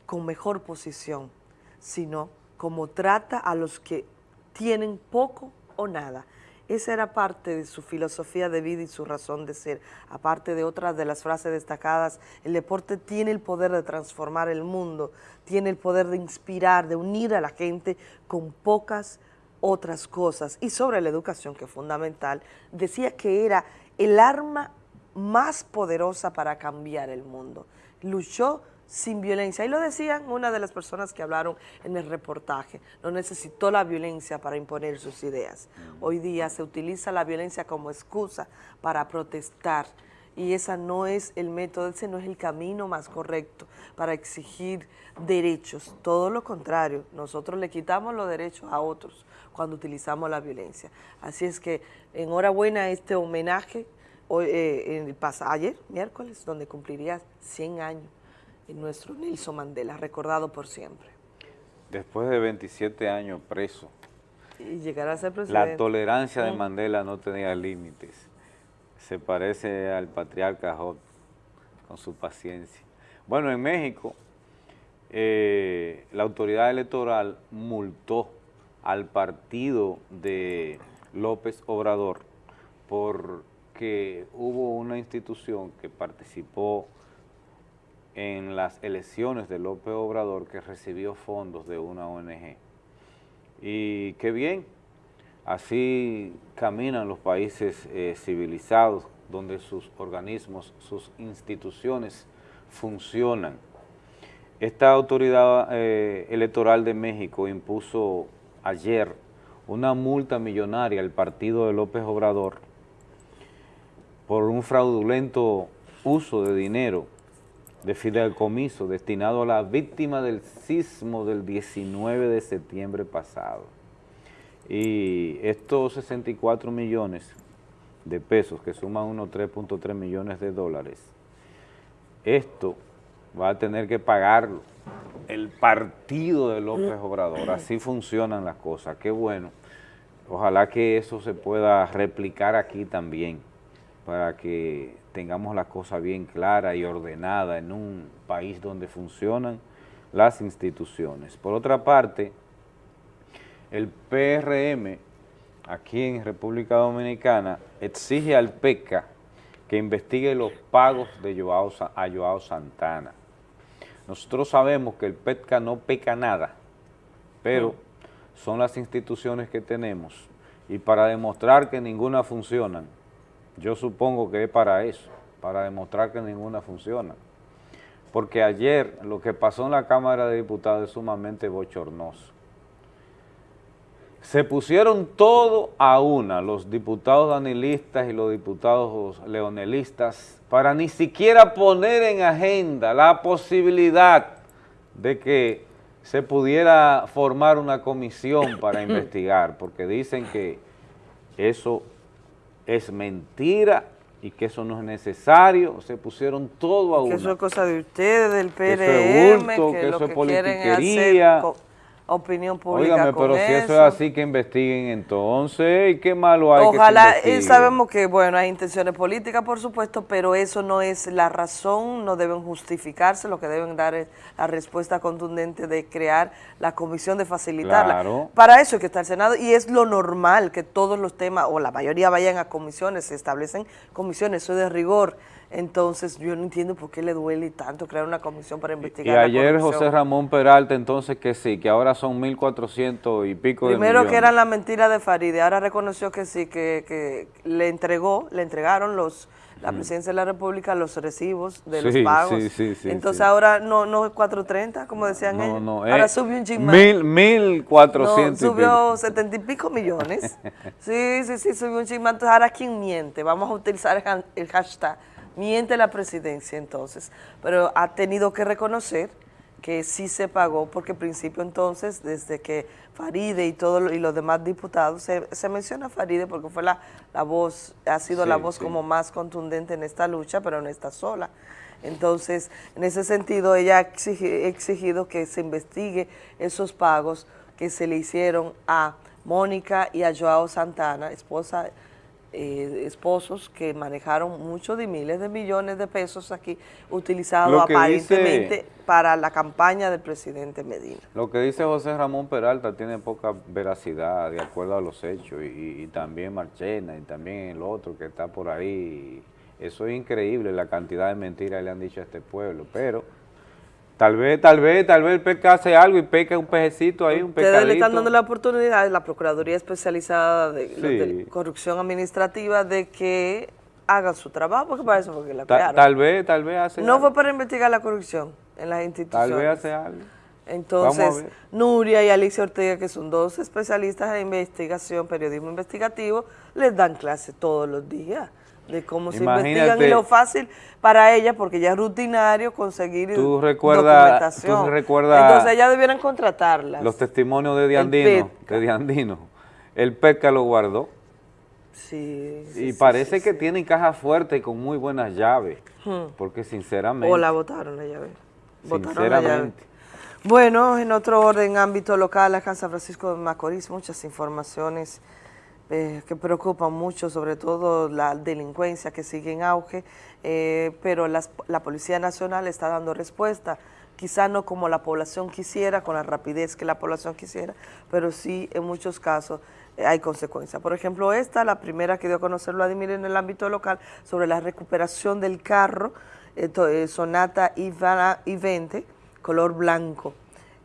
con mejor posición, sino como trata a los que tienen poco o nada. Esa era parte de su filosofía de vida y su razón de ser. Aparte de otras de las frases destacadas, el deporte tiene el poder de transformar el mundo, tiene el poder de inspirar, de unir a la gente con pocas otras cosas. Y sobre la educación, que es fundamental, decía que era el arma más poderosa para cambiar el mundo. Luchó sin violencia. Y lo decían una de las personas que hablaron en el reportaje. No necesitó la violencia para imponer sus ideas. Hoy día se utiliza la violencia como excusa para protestar y esa no es el método, ese no es el camino más correcto para exigir derechos. Todo lo contrario, nosotros le quitamos los derechos a otros cuando utilizamos la violencia. Así es que enhorabuena a este homenaje hoy, eh, en el ayer, miércoles, donde cumpliría 100 años en nuestro Nelson Mandela, recordado por siempre. Después de 27 años preso. Y llegar a ser presidente. La tolerancia de Mandela no tenía límites. Se parece al patriarca Job con su paciencia. Bueno, en México, eh, la autoridad electoral multó al partido de López Obrador porque hubo una institución que participó en las elecciones de López Obrador que recibió fondos de una ONG. Y qué bien, así caminan los países eh, civilizados donde sus organismos, sus instituciones funcionan. Esta autoridad eh, electoral de México impuso ayer una multa millonaria al partido de López Obrador por un fraudulento uso de dinero de fideicomiso destinado a la víctima del sismo del 19 de septiembre pasado. Y estos 64 millones de pesos, que suman unos 3.3 millones de dólares, esto va a tener que pagarlo el partido de López Obrador. Así funcionan las cosas, qué bueno. Ojalá que eso se pueda replicar aquí también, para que tengamos la cosa bien clara y ordenada en un país donde funcionan las instituciones. Por otra parte, el PRM aquí en República Dominicana exige al PECA que investigue los pagos de Joao, a Joao Santana. Nosotros sabemos que el PECA no peca nada, pero son las instituciones que tenemos y para demostrar que ninguna funciona, yo supongo que es para eso, para demostrar que ninguna funciona. Porque ayer lo que pasó en la Cámara de Diputados es sumamente bochornoso. Se pusieron todo a una, los diputados danilistas y los diputados leonelistas, para ni siquiera poner en agenda la posibilidad de que se pudiera formar una comisión para <clears throat> investigar, porque dicen que eso es mentira y que eso no es necesario, se pusieron todo a una. Que eso es cosa de ustedes, del PRM, que, que, lo que, quieren es hacer opinión pública Óigame, pero si eso es así, que investiguen entonces, ¿y qué malo hay Ojalá, que se sabemos que, bueno, hay intenciones políticas, por supuesto, pero eso no es la razón, no deben justificarse, lo que deben dar es la respuesta contundente de crear la comisión, de facilitarla. Para eso hay que estar el Senado, y es lo normal que todos los temas, o la mayoría vayan a comisiones, se establecen comisiones, eso es de rigor, entonces, yo no entiendo por qué le duele tanto crear una comisión para investigar Y ayer José Ramón Peralta, entonces que sí, que ahora son 1.400 y pico Primero que era la mentira de Faride, ahora reconoció que sí, que, que le entregó, le entregaron los la presidencia de la República los recibos de los pagos. Sí, sí, Entonces ahora no, no es 430, como decían ellos. No, ahora eh, subió un ching Mil, mil cuatrocientos. subió setenta y pico millones. <laughs> sí, sí, sí, subió un ching Entonces ahora quién miente. Vamos a utilizar el hashtag miente la presidencia entonces, pero ha tenido que reconocer que sí se pagó, porque al principio entonces, desde que Faride y todo y los demás diputados, se, se menciona Faride porque fue la, la voz, ha sido la voz sí. como más contundente en esta lucha, pero no está sola. Entonces, en ese sentido, ella ha exigi- exigido que se investigue esos pagos que se le hicieron a Mónica y a Joao Santana, esposa eh, esposos que manejaron muchos de miles de millones de pesos aquí, que aparentemente dice- para la campaña del presidente Medina. Lo que dice José Ramón Peralta tiene poca veracidad de acuerdo a los hechos y, y también Marchena y también el otro que está por ahí. Eso es increíble la cantidad de mentiras que le han dicho a este pueblo, pero tal vez, tal vez, tal vez el peca hace algo y peca un pejecito ahí, un Ustedes le están dando la oportunidad, la Procuraduría Especializada de, Sí. de Corrupción Administrativa, de que hagan su trabajo, porque para eso fue que la Ta- crearon. tal vez, tal vez hace No algo. fue para investigar la corrupción en las instituciones. Tal vez hace algo. Entonces. Nuria y Alicia Ortega, que son dos especialistas en investigación, periodismo investigativo, les dan clase todos los días de cómo se investigan y lo fácil para ellas, porque ya es rutinario conseguir Tú documentación. tú recuerdas Entonces, ellas debieran contratarlas. Los testimonios de Diandino, de Diandino. El PECA lo guardó. Sí, y parece que tienen caja fuerte y con muy buenas llaves. Hmm. Porque sinceramente. O la votaron la llave. Botaron la llave. Sinceramente. Bueno, en otro orden, ámbito local, acá en San Francisco de Macorís, muchas informaciones eh, que preocupan mucho, sobre todo la delincuencia que sigue en auge, eh, pero las- la Policía Nacional está dando respuesta, quizá no como la población quisiera, con la rapidez que la población quisiera, pero sí en muchos casos eh, hay consecuencias. Por ejemplo, esta, la primera que dio a conocer Vladimir en el ámbito local, sobre la recuperación del carro eh, Sonata I-20, color blanco.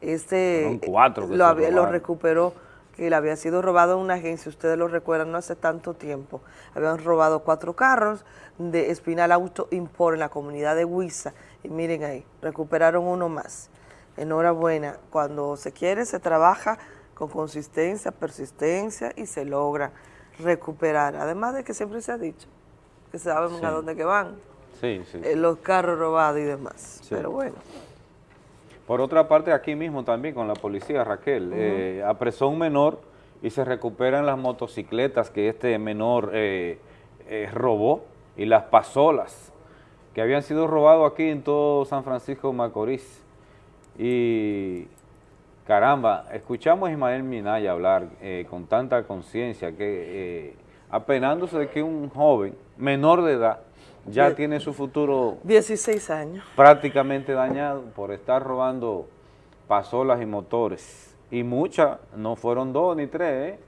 Este cuatro lo, había- lo recuperó, que le había sido robado en una agencia, ustedes lo recuerdan, no hace tanto tiempo. Habían robado cuatro carros de Espinal Auto Import en la comunidad de Huiza. Y miren ahí, recuperaron uno más. Enhorabuena, cuando se quiere se trabaja con consistencia, persistencia y se logra recuperar. Además de que siempre se ha dicho que saben Sí. a dónde que van, Sí, sí. eh, los carros robados y demás. Pero bueno. Por otra parte, aquí mismo también con la policía, Raquel, Ujú. eh, apresó un menor y se recuperan las motocicletas que este menor eh, eh, robó y las pasolas que habían sido robados aquí en todo San Francisco de Macorís. Y caramba, escuchamos a Ismael Minaya hablar con tanta conciencia que apenándose de que un joven menor de edad ya tiene su futuro 16 años. prácticamente dañado por estar robando pasolas y motores. Y muchas, no fueron dos ni tres, ¿eh?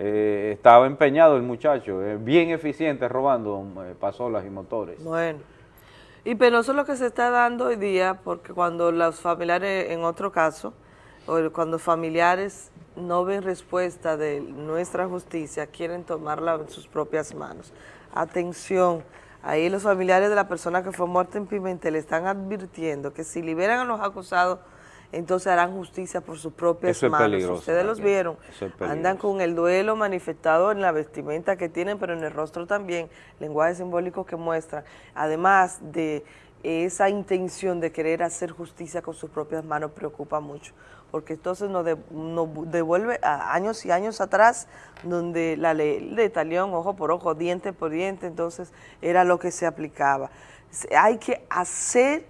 Eh, estaba empeñado el muchacho, eh, bien eficiente robando eh, pasolas y motores. Bueno, y penoso lo que se está dando hoy día, porque cuando los familiares, en otro caso, o cuando familiares no ven respuesta de nuestra justicia, quieren tomarla en sus propias manos. Atención, ahí los familiares de la persona que fue muerta en Pimentel están advirtiendo que si liberan a los acusados, entonces harán justicia por sus propias Eso manos. Ustedes los vieron, Eso es andan con el duelo manifestado en la vestimenta que tienen, pero en el rostro también, lenguaje simbólico que muestran, además de esa intención de querer hacer justicia con sus propias manos, preocupa mucho, porque entonces nos, de- nos devuelve a años y años atrás, donde la ley de talión, ojo por ojo, diente por diente, entonces era lo que se aplicaba. Hay que hacer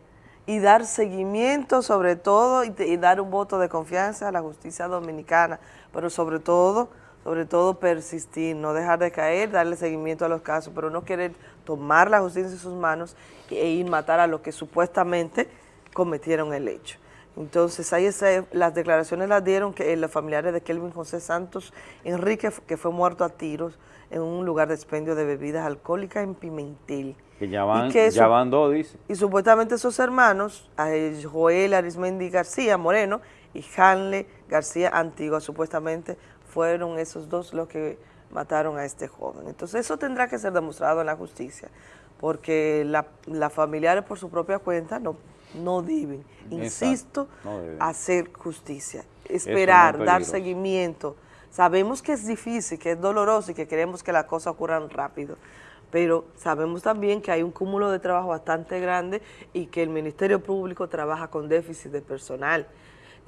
y dar seguimiento sobre todo y, y dar un voto de confianza a la justicia dominicana, pero sobre todo, sobre todo persistir, no dejar de caer, darle seguimiento a los casos, pero no querer tomar la justicia en sus manos e ir matar a los que supuestamente cometieron el hecho. Entonces, ahí esa- las declaraciones las dieron que eh, los familiares de Kelvin José Santos Enrique, que fue muerto a tiros en un lugar de expendio de bebidas alcohólicas en Pimentel. Que ya van, que ya su- van dos, dice. Y supuestamente esos hermanos, eh, Joel Arismendi García Moreno y Hanle García Antigua, supuestamente fueron esos dos los que mataron a este joven. Entonces eso tendrá que ser demostrado en la justicia, porque la, las familiares por su propia cuenta no, no deben, insisto, no deben. hacer justicia, es esperar, dar seguimiento. Sabemos que es difícil, que es doloroso y que queremos que las cosas ocurran rápido, pero sabemos también que hay un cúmulo de trabajo bastante grande y que el Ministerio Público trabaja con déficit de personal.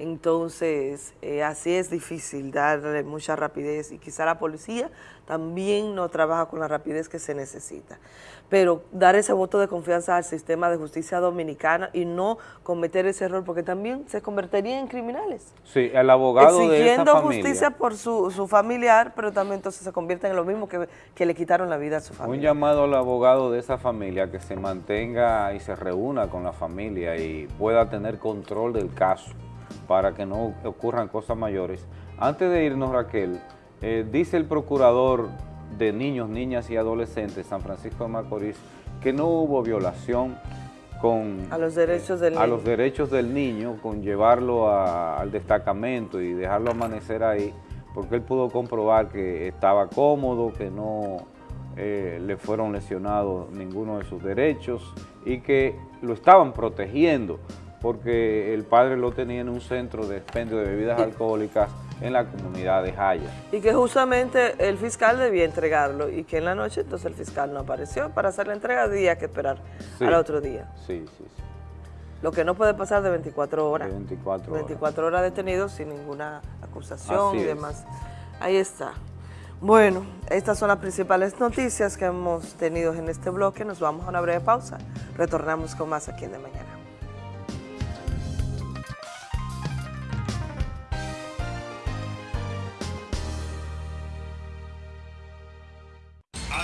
Entonces, eh, así es difícil darle mucha rapidez y quizá la policía también no trabaja con la rapidez que se necesita. Pero dar ese voto de confianza al sistema de justicia dominicana y no cometer ese error, porque también se convertirían en criminales. Sí, el abogado de esa Exigiendo familia. justicia por su, su familiar, pero también entonces se convierten en lo mismo que, que le quitaron la vida a su Un familia. llamado al abogado de esa familia que se mantenga y se reúna con la familia y pueda tener control del caso para que no ocurran cosas mayores. Antes de irnos, Raquel, eh, dice el procurador de niños, niñas y adolescentes San Francisco de Macorís que no hubo violación con A los derechos del a niño. los derechos del niño, con llevarlo a- al destacamento y dejarlo amanecer ahí, porque él pudo comprobar que estaba cómodo, que no eh, le fueron lesionados ninguno de sus derechos y que lo estaban protegiendo, porque el padre lo tenía en un centro de expendio de bebidas alcohólicas en la comunidad de Jaya. Y que justamente el fiscal debía entregarlo y que en la noche entonces el fiscal no apareció para hacer la entrega, había que esperar Sí. al otro día. Sí, sí, sí. Lo que no puede pasar de 24 horas. De 24 horas. 24 horas detenido sin ninguna acusación Así y es. demás. Ahí está. Bueno, estas son las principales noticias que hemos tenido en este bloque. Nos vamos a una breve pausa. Retornamos con más aquí en De Mañana.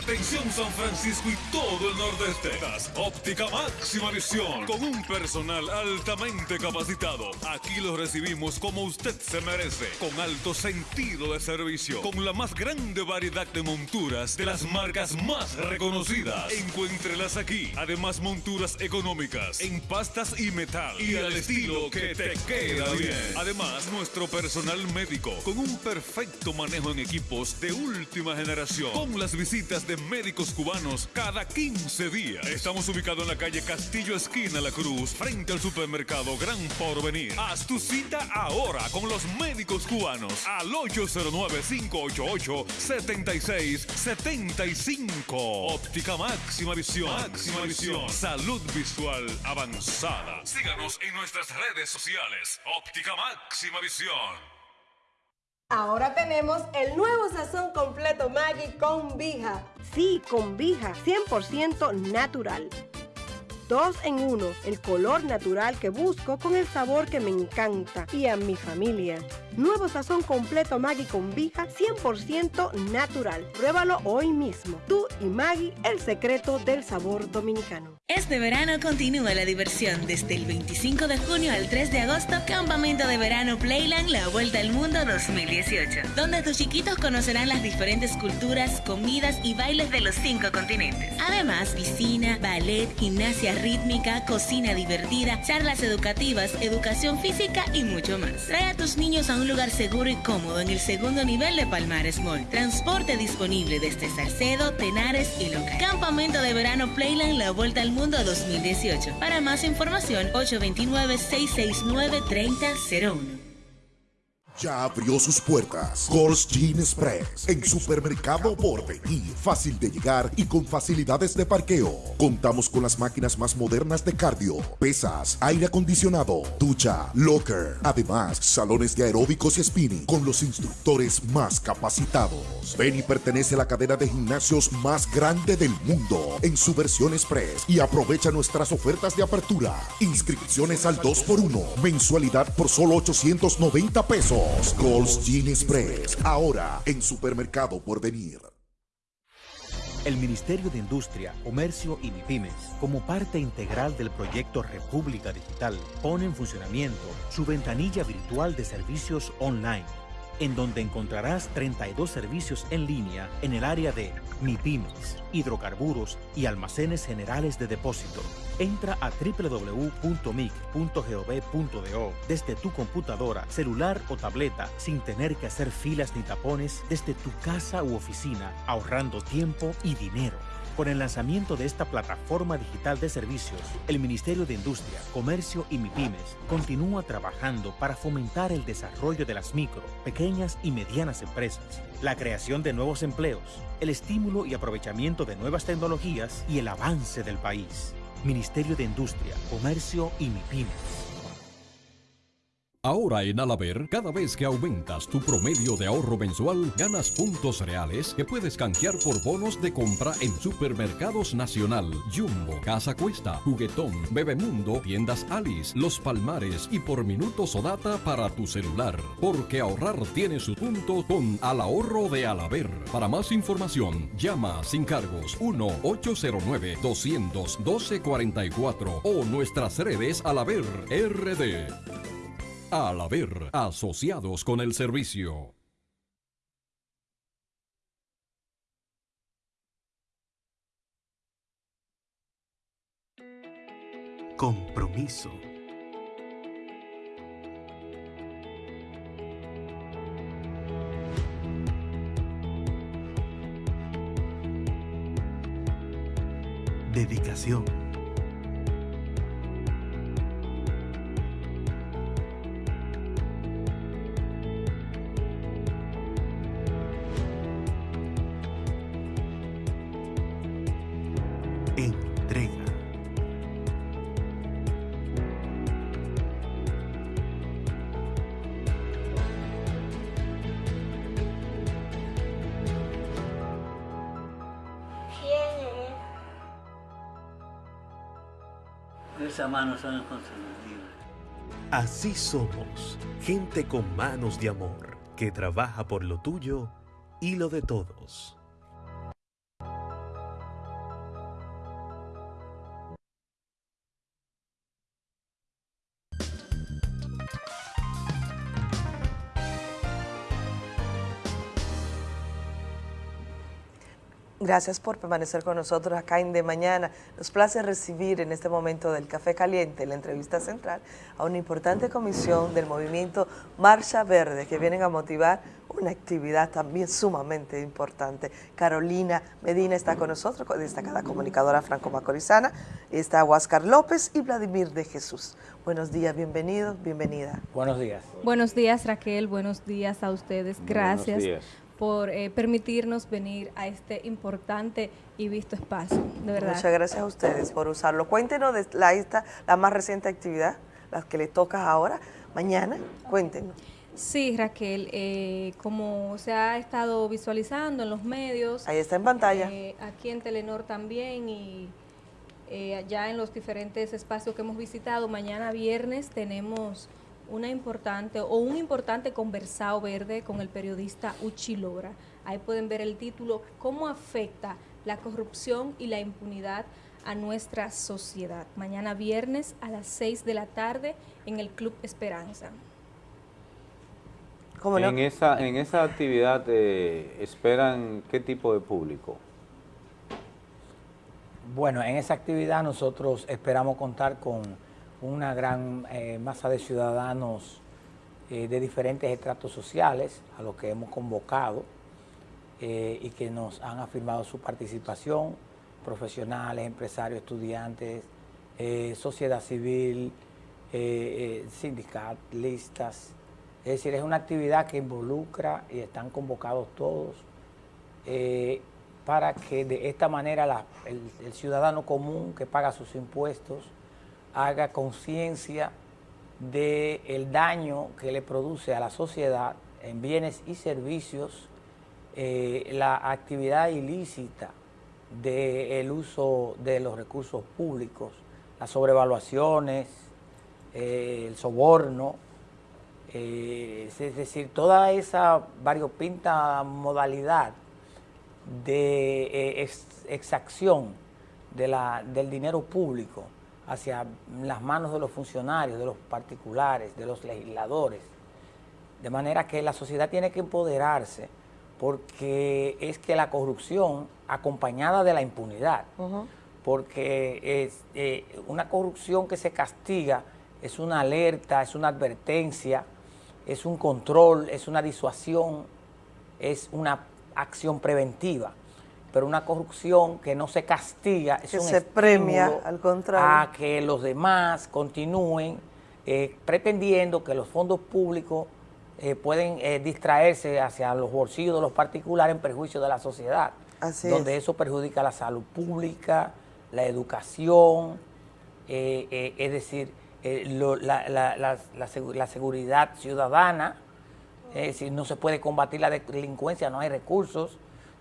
Atención San Francisco y todo el nordeste. Óptica máxima visión. Con un personal altamente capacitado. Aquí lo recibimos como usted se merece. Con alto sentido de servicio. Con la más grande variedad de monturas de las marcas más reconocidas. Encuéntrelas aquí. Además monturas económicas. En pastas y metal. Y al estilo que te queda bien. Además nuestro personal médico. Con un perfecto manejo en equipos de última generación. Con las visitas de médicos cubanos cada 15 días. Estamos ubicados en la calle Castillo Esquina La Cruz, frente al supermercado Gran Porvenir. Haz tu cita ahora con los médicos cubanos al 809-588-7675. Óptica Máxima Visión. Máxima Visión. Salud visual avanzada. Síganos en nuestras redes sociales. Óptica Máxima Visión. Ahora tenemos el nuevo sazón completo Maggi con Vija. Sí, con Vija, 100% natural. Dos en uno, el color natural que busco con el sabor que me encanta y a mi familia. Nuevo sazón completo Maggi con Vija, 100% natural. Pruébalo hoy mismo. Tú y Maggi, el secreto del sabor dominicano. Este verano continúa la diversión desde el 25 de junio al 3 de agosto, Campamento de Verano Playland La Vuelta al Mundo 2018, donde tus chiquitos conocerán las diferentes culturas, comidas y bailes de los cinco continentes. Además, piscina, ballet, gimnasia rítmica, cocina divertida, charlas educativas, educación física y mucho más. Trae a tus niños a un lugar seguro y cómodo en el segundo nivel de Palmares Mall. Transporte disponible desde Salcedo, Tenares y Loca. Campamento de Verano Playland La Vuelta al Mundo 2018. Para más información, 829-669-3001. Ya abrió sus puertas. Gold's Gin Express. En supermercado Porvenir. Fácil de llegar y con facilidades de parqueo. Contamos con las máquinas más modernas de cardio, pesas, aire acondicionado, ducha, locker. Además, salones de aeróbicos y spinning con los instructores más capacitados. Benny pertenece a la cadena de gimnasios más grande del mundo en su versión express y aprovecha nuestras ofertas de apertura. Inscripciones al 2x1. Mensualidad por solo 890 pesos. Gold's Gin Express. Ahora en Supermercado Porvenir. El Ministerio de Industria, Comercio y MIPIMES, como parte integral del proyecto República Digital, pone en funcionamiento su ventanilla virtual de servicios online, en donde encontrarás 32 servicios en línea en el área de MIPIMES, hidrocarburos y almacenes generales de depósito. Entra a www.mic.gov.do desde tu computadora, celular o tableta sin tener que hacer filas ni tapones desde tu casa u oficina, ahorrando tiempo y dinero. Con el lanzamiento de esta plataforma digital de servicios, el Ministerio de Industria, Comercio y MIPIMES continúa trabajando para fomentar el desarrollo de las micro, pequeñas y medianas empresas, la creación de nuevos empleos, el estímulo y aprovechamiento de nuevas tecnologías y el avance del país. Ministerio de Industria, Comercio y MIPIMES. Ahora en Alaber, cada vez que aumentas tu promedio de ahorro mensual, ganas puntos reales que puedes canjear por bonos de compra en Supermercados Nacional, Jumbo, Casa Cuesta, Juguetón, Bebemundo, Tiendas Alice, Los Palmares y por minutos o data para tu celular. Porque ahorrar tiene su punto con Al Ahorro de Alaber. Para más información, llama sin cargos 1-809-212-44 o nuestras redes Alaber RD. Al haber asociados con el servicio. Compromiso. Dedicación. Así somos, gente con manos de amor, que trabaja por lo tuyo y lo de todos. Gracias por permanecer con nosotros acá en De Mañana. Nos place recibir en este momento del Café Caliente, la entrevista central, a una importante comisión del movimiento Marcha Verde que vienen a motivar una actividad también sumamente importante. Carolina Medina está con nosotros, destacada comunicadora franco-macorizana, está Huáscar López y Vladimir de Jesús. Buenos días, bienvenido, bienvenida. Buenos días. Buenos días Raquel, buenos días a ustedes, gracias por eh, permitirnos venir a este importante y visto espacio, de verdad. Muchas gracias a ustedes por usarlo. Cuéntenos de la, esta, la más reciente actividad, la que le toca ahora, mañana, cuéntenos. Sí, Raquel, eh, como se ha estado visualizando en los medios. Ahí está en pantalla. Eh, aquí en Telenor también y eh, allá en los diferentes espacios que hemos visitado. Mañana viernes tenemos una importante o un importante conversado verde con el periodista Uchi Lora. Ahí pueden ver el título, ¿Cómo afecta la corrupción y la impunidad a nuestra sociedad? Mañana viernes a las 6 de la tarde en el Club Esperanza. ¿Cómo no? en, esa, en esa actividad eh, esperan qué tipo de público? Bueno, en esa actividad nosotros esperamos contar con una gran eh, masa de ciudadanos eh, de diferentes estratos sociales a los que hemos convocado eh, y que nos han afirmado su participación, profesionales, empresarios, estudiantes, sociedad civil, sindicalistas. Es decir, es una actividad que involucra y están convocados todos para que de esta manera el ciudadano común que paga sus impuestos haga conciencia del daño que le produce a la sociedad en bienes y servicios eh, la actividad ilícita del uso de los recursos públicos, las sobrevaluaciones, eh, el soborno, eh, es decir, toda esa variopinta modalidad de exacción de la, del dinero público hacia las manos de los funcionarios, de los particulares, de los legisladores. De manera que la sociedad tiene que empoderarse porque es que la corrupción acompañada de la impunidad, porque es eh, una corrupción que se castiga es una alerta, es una advertencia, es un control, es una disuasión, es una acción preventiva. Pero una corrupción que no se castiga, es Que un se premia, al contrario. A que los demás continúen eh, pretendiendo que los fondos públicos eh, pueden eh, distraerse hacia los bolsillos de los particulares en perjuicio de la sociedad, Así donde es. eso perjudica la salud pública, la educación, eh, es decir, lo- la, la- la- la segu- la seguridad ciudadana, es decir, no se puede combatir la delincuencia, no hay recursos,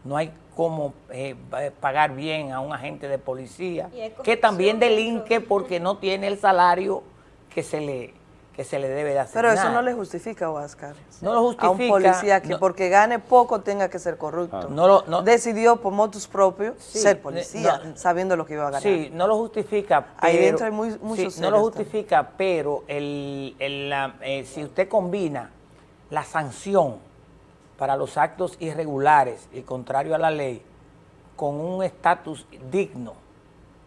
no hay cómo eh, pa- pagar bien a un agente de policía, que también delinque porque no tiene el salario que se le, que se le debe de asignar. Pero eso no le justifica, Oscar. No lo A un justifica, policía que no. porque gane poco tenga que ser corrupto. No lo- no- Decidió por motus propios Sí, ser ne- policía, no- sabiendo lo que iba a ganar. Sí, no lo justifica, pero... Ahí dentro hay muy- sí, muchos no lo justifica, pero el, el, la- eh, si usted combina la sanción para los actos irregulares y contrario a la ley con un estatus digno,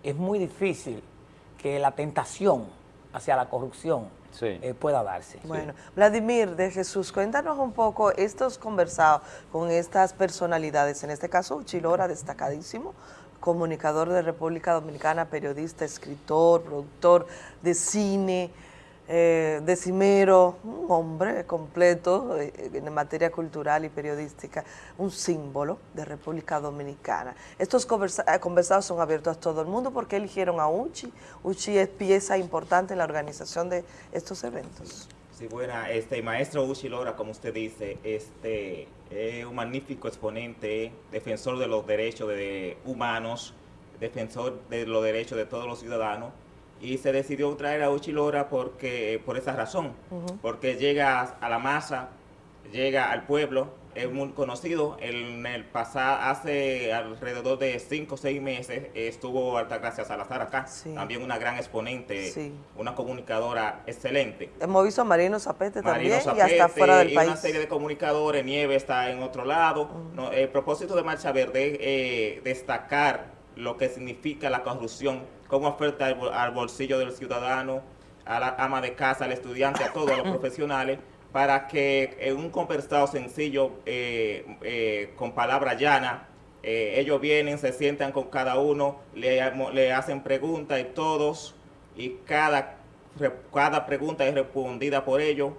es muy difícil que la tentación hacia la corrupción eh, pueda darse. Bueno, Vladimir de Jesús, cuéntanos un poco estos conversados con estas personalidades, en este caso Uchilora, destacadísimo, comunicador de República Dominicana, periodista, escritor, productor de cine, eh, decimero, un hombre completo eh, en materia cultural y periodística, un símbolo de República Dominicana. Estos conversa- eh, conversados son abiertos a todo el mundo porque eligieron a Uchi. Uchi es pieza importante en la organización de estos eventos. Sí, buena, este maestro Uchi Lora, como usted dice, este es un magnífico exponente, defensor de los derechos de humanos, defensor de los derechos de todos los ciudadanos, y se decidió traer a Uchi Lora porque, por esa razón, porque llega a la masa, llega al pueblo, es muy conocido. En el pasado, hace alrededor de 5 o 6 meses, estuvo Altagracia Salazar acá, también una gran exponente, Sí. una comunicadora excelente. Hemos visto a Marino Zapete Marino también y hasta Zapete fuera del y una país. serie de comunicadores, Nieve está en otro lado. No, el propósito de Marcha Verde es eh, destacar lo que significa la corrupción, cómo afecta al, bol- al bolsillo del ciudadano, a la ama de casa, al estudiante, a todos los <coughs> profesionales, para que en un conversado sencillo, eh, eh, con palabra llana, eh, ellos vienen, se sientan con cada uno, le, hacen preguntas y todos, y cada, cada pregunta es respondida por ellos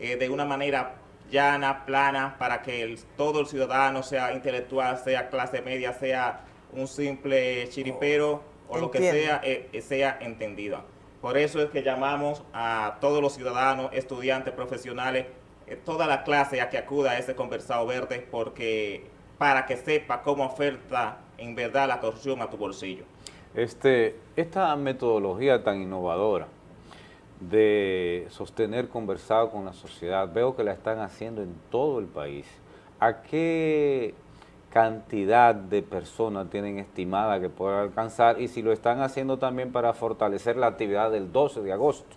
eh, de una manera llana, plana, para que el- todo el ciudadano, sea intelectual, sea clase media, sea un simple chiripero o lo que sea, eh, eh, sea entendida. Por eso es que llamamos a todos los ciudadanos, estudiantes, profesionales, eh, toda la clase a que acuda a este conversado verde, porque para que sepa cómo afecta en verdad la corrupción a tu bolsillo. Este, esta metodología tan innovadora de sostener conversado con la sociedad, veo que la están haciendo en todo el país. ¿A qué cantidad de personas tienen estimada que pueda alcanzar y si lo están haciendo también para fortalecer la actividad del 12 de agosto?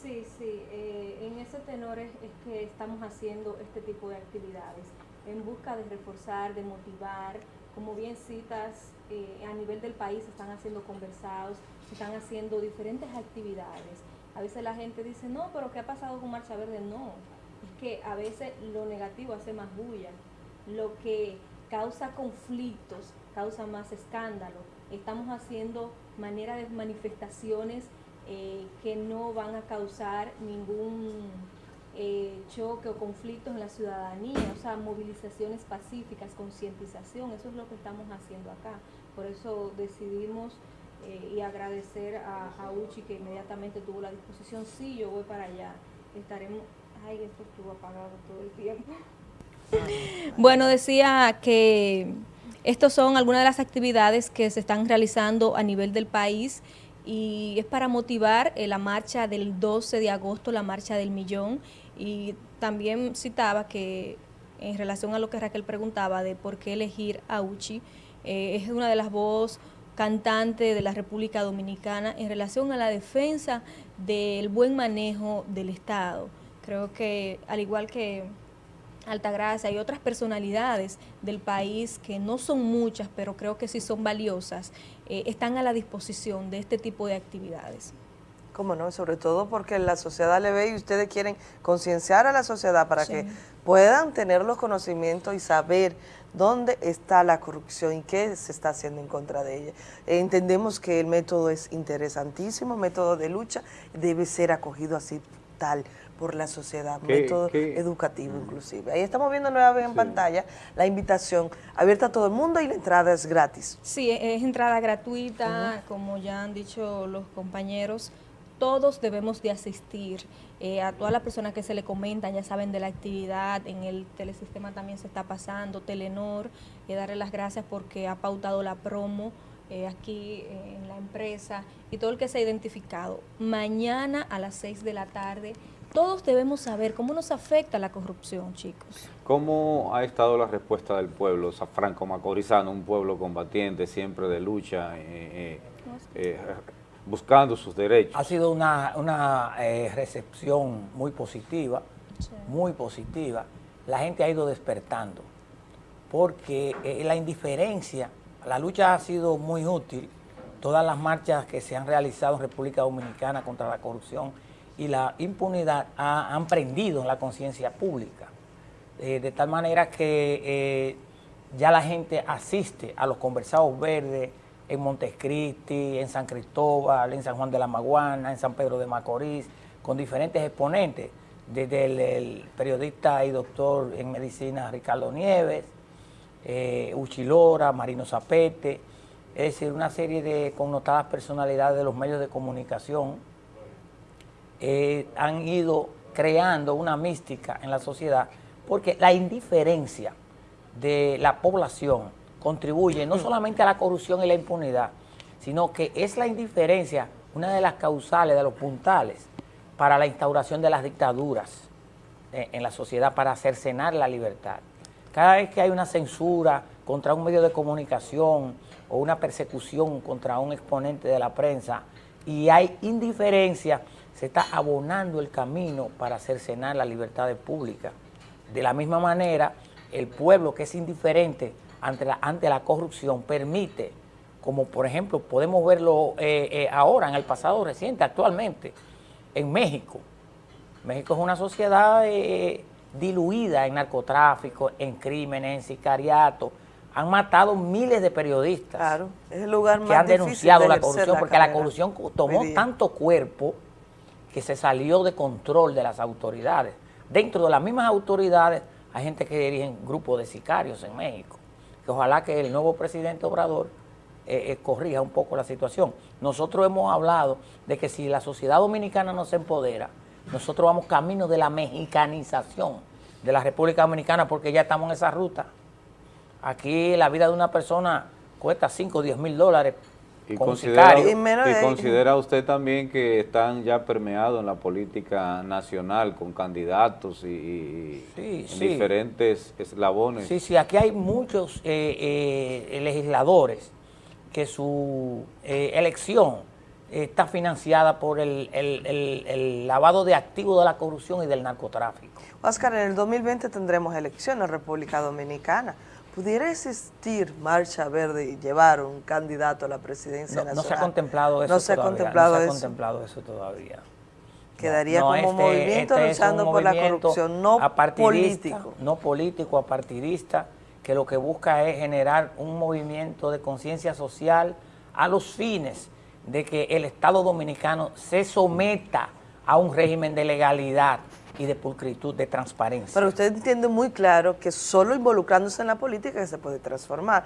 Sí, sí, eh, en ese tenor es, es que estamos haciendo este tipo de actividades, en busca de reforzar, de motivar, como bien citas, eh, a nivel del país se están haciendo conversados, se están haciendo diferentes actividades. A veces la gente dice, no, pero ¿qué ha pasado con Marcha Verde? No, es que a veces lo negativo hace más bulla, lo que causa conflictos, causa más escándalo. Estamos haciendo manera de manifestaciones eh, que no van a causar ningún eh, choque o conflictos en la ciudadanía, o sea, movilizaciones pacíficas, concientización, eso es lo que estamos haciendo acá. Por eso decidimos eh, y agradecer a, a Uchi que inmediatamente tuvo la disposición, sí, yo voy para allá, estaremos, ay, esto estuvo apagado todo el tiempo. <laughs> Bueno, decía que estos son algunas de las actividades que se están realizando a nivel del país y es para motivar eh, la marcha del 12 de agosto, la marcha del millón. Y también citaba que en relación a lo que Raquel preguntaba de por qué elegir a Uchi, eh, es una de las voces cantantes de la República Dominicana en relación a la defensa del buen manejo del Estado. Creo que al igual que Altagracia y otras personalidades del país que no son muchas, pero creo que sí son valiosas, eh, están a la disposición de este tipo de actividades. Cómo no, sobre todo porque la sociedad le ve y ustedes quieren concienciar a la sociedad para Sí. que puedan tener los conocimientos y saber dónde está la corrupción y qué se está haciendo en contra de ella. Entendemos que el método es interesantísimo, método de lucha, debe ser acogido así tal por la sociedad, ¿Qué- método qué? educativo inclusive. Ahí estamos viendo nueva vez en pantalla la invitación abierta a todo el mundo y la entrada es gratis. Sí, e-, es entrada gratuita, como ya han dicho los compañeros, todos debemos de asistir. Eh, a todas las personas que se le comentan, ya saben de la actividad, en el telesistema también se está pasando, Telenor, eh, darle las gracias porque ha pautado la promo eh, aquí eh, en la empresa y todo el que se ha identificado. Mañana a las 6 de la tarde, todos debemos saber cómo nos afecta la corrupción, chicos. ¿Cómo ha estado la respuesta del pueblo Sa- franco-macorizano, un pueblo combatiente, siempre de lucha, eh, eh, eh, buscando sus derechos? Ha sido una, una eh, recepción muy positiva, muy positiva. La gente ha ido despertando, porque eh, la indiferencia, la lucha ha sido muy útil. Todas las marchas que se han realizado en República Dominicana contra la corrupción y la impunidad ha- han prendido en la conciencia pública. Eh, de tal manera que eh, ya la gente asiste a los conversados verdes en Montescristi, en San Cristóbal, en San Juan de la Maguana, en San Pedro de Macorís, con diferentes exponentes, desde el, el periodista y doctor en medicina Ricardo Nieves, eh, Uchilora, Marino Zapete, es decir, una serie de connotadas personalidades de los medios de comunicación eh, han ido creando una mística en la sociedad porque la indiferencia de la población contribuye no solamente a la corrupción y la impunidad, sino que es la indiferencia una de las causales, de los puntales para la instauración de las dictaduras eh, en la sociedad, para cercenar la libertad. Cada vez que hay una censura contra un medio de comunicación o una persecución contra un exponente de la prensa y hay indiferencia, se está abonando el camino para cercenar las libertades públicas. De la misma manera, el pueblo que es indiferente ante la, ante la corrupción permite, como por ejemplo podemos verlo eh, eh, ahora, en el pasado reciente, actualmente, en México. México es una sociedad eh, diluida en narcotráfico, en crímenes, en sicariato. Han matado miles de periodistas Claro, es el lugar que más han denunciado de la corrupción, la porque la corrupción tomó tanto cuerpo que se salió de control de las autoridades. Dentro de las mismas autoridades hay gente que dirigen grupos de sicarios en México, que ojalá que el nuevo presidente Obrador eh, eh, corrija un poco la situación. Nosotros hemos hablado de que si la sociedad dominicana no se empodera, nosotros vamos camino de la mexicanización de la República Dominicana porque ya estamos en esa ruta. Aquí la vida de una persona cuesta 5 o 10 mil dólares Y con considera, sicario. y considera usted también que están ya permeados en la política nacional con candidatos y, y- Sí, en sí. diferentes eslabones. Sí, sí, aquí hay muchos eh, eh, legisladores que su eh, elección está financiada por el, el- el- el lavado de activos de la corrupción y del narcotráfico. Oscar, en el 2020 tendremos elecciones en República Dominicana. ¿Pudiera existir marcha verde y llevar un candidato a la presidencia No, no nacional? se ha contemplado eso No se ha todavía, contemplado no se ha eso. contemplado eso todavía. Quedaría No, como este- movimiento este es luchando por la corrupción, no político. No político, apartidista, que lo que busca es generar un movimiento de conciencia social a los fines de que el Estado dominicano se someta a un régimen de legalidad y de pulcritud, de transparencia. Pero usted entiende muy claro que solo involucrándose en la política que se puede transformar.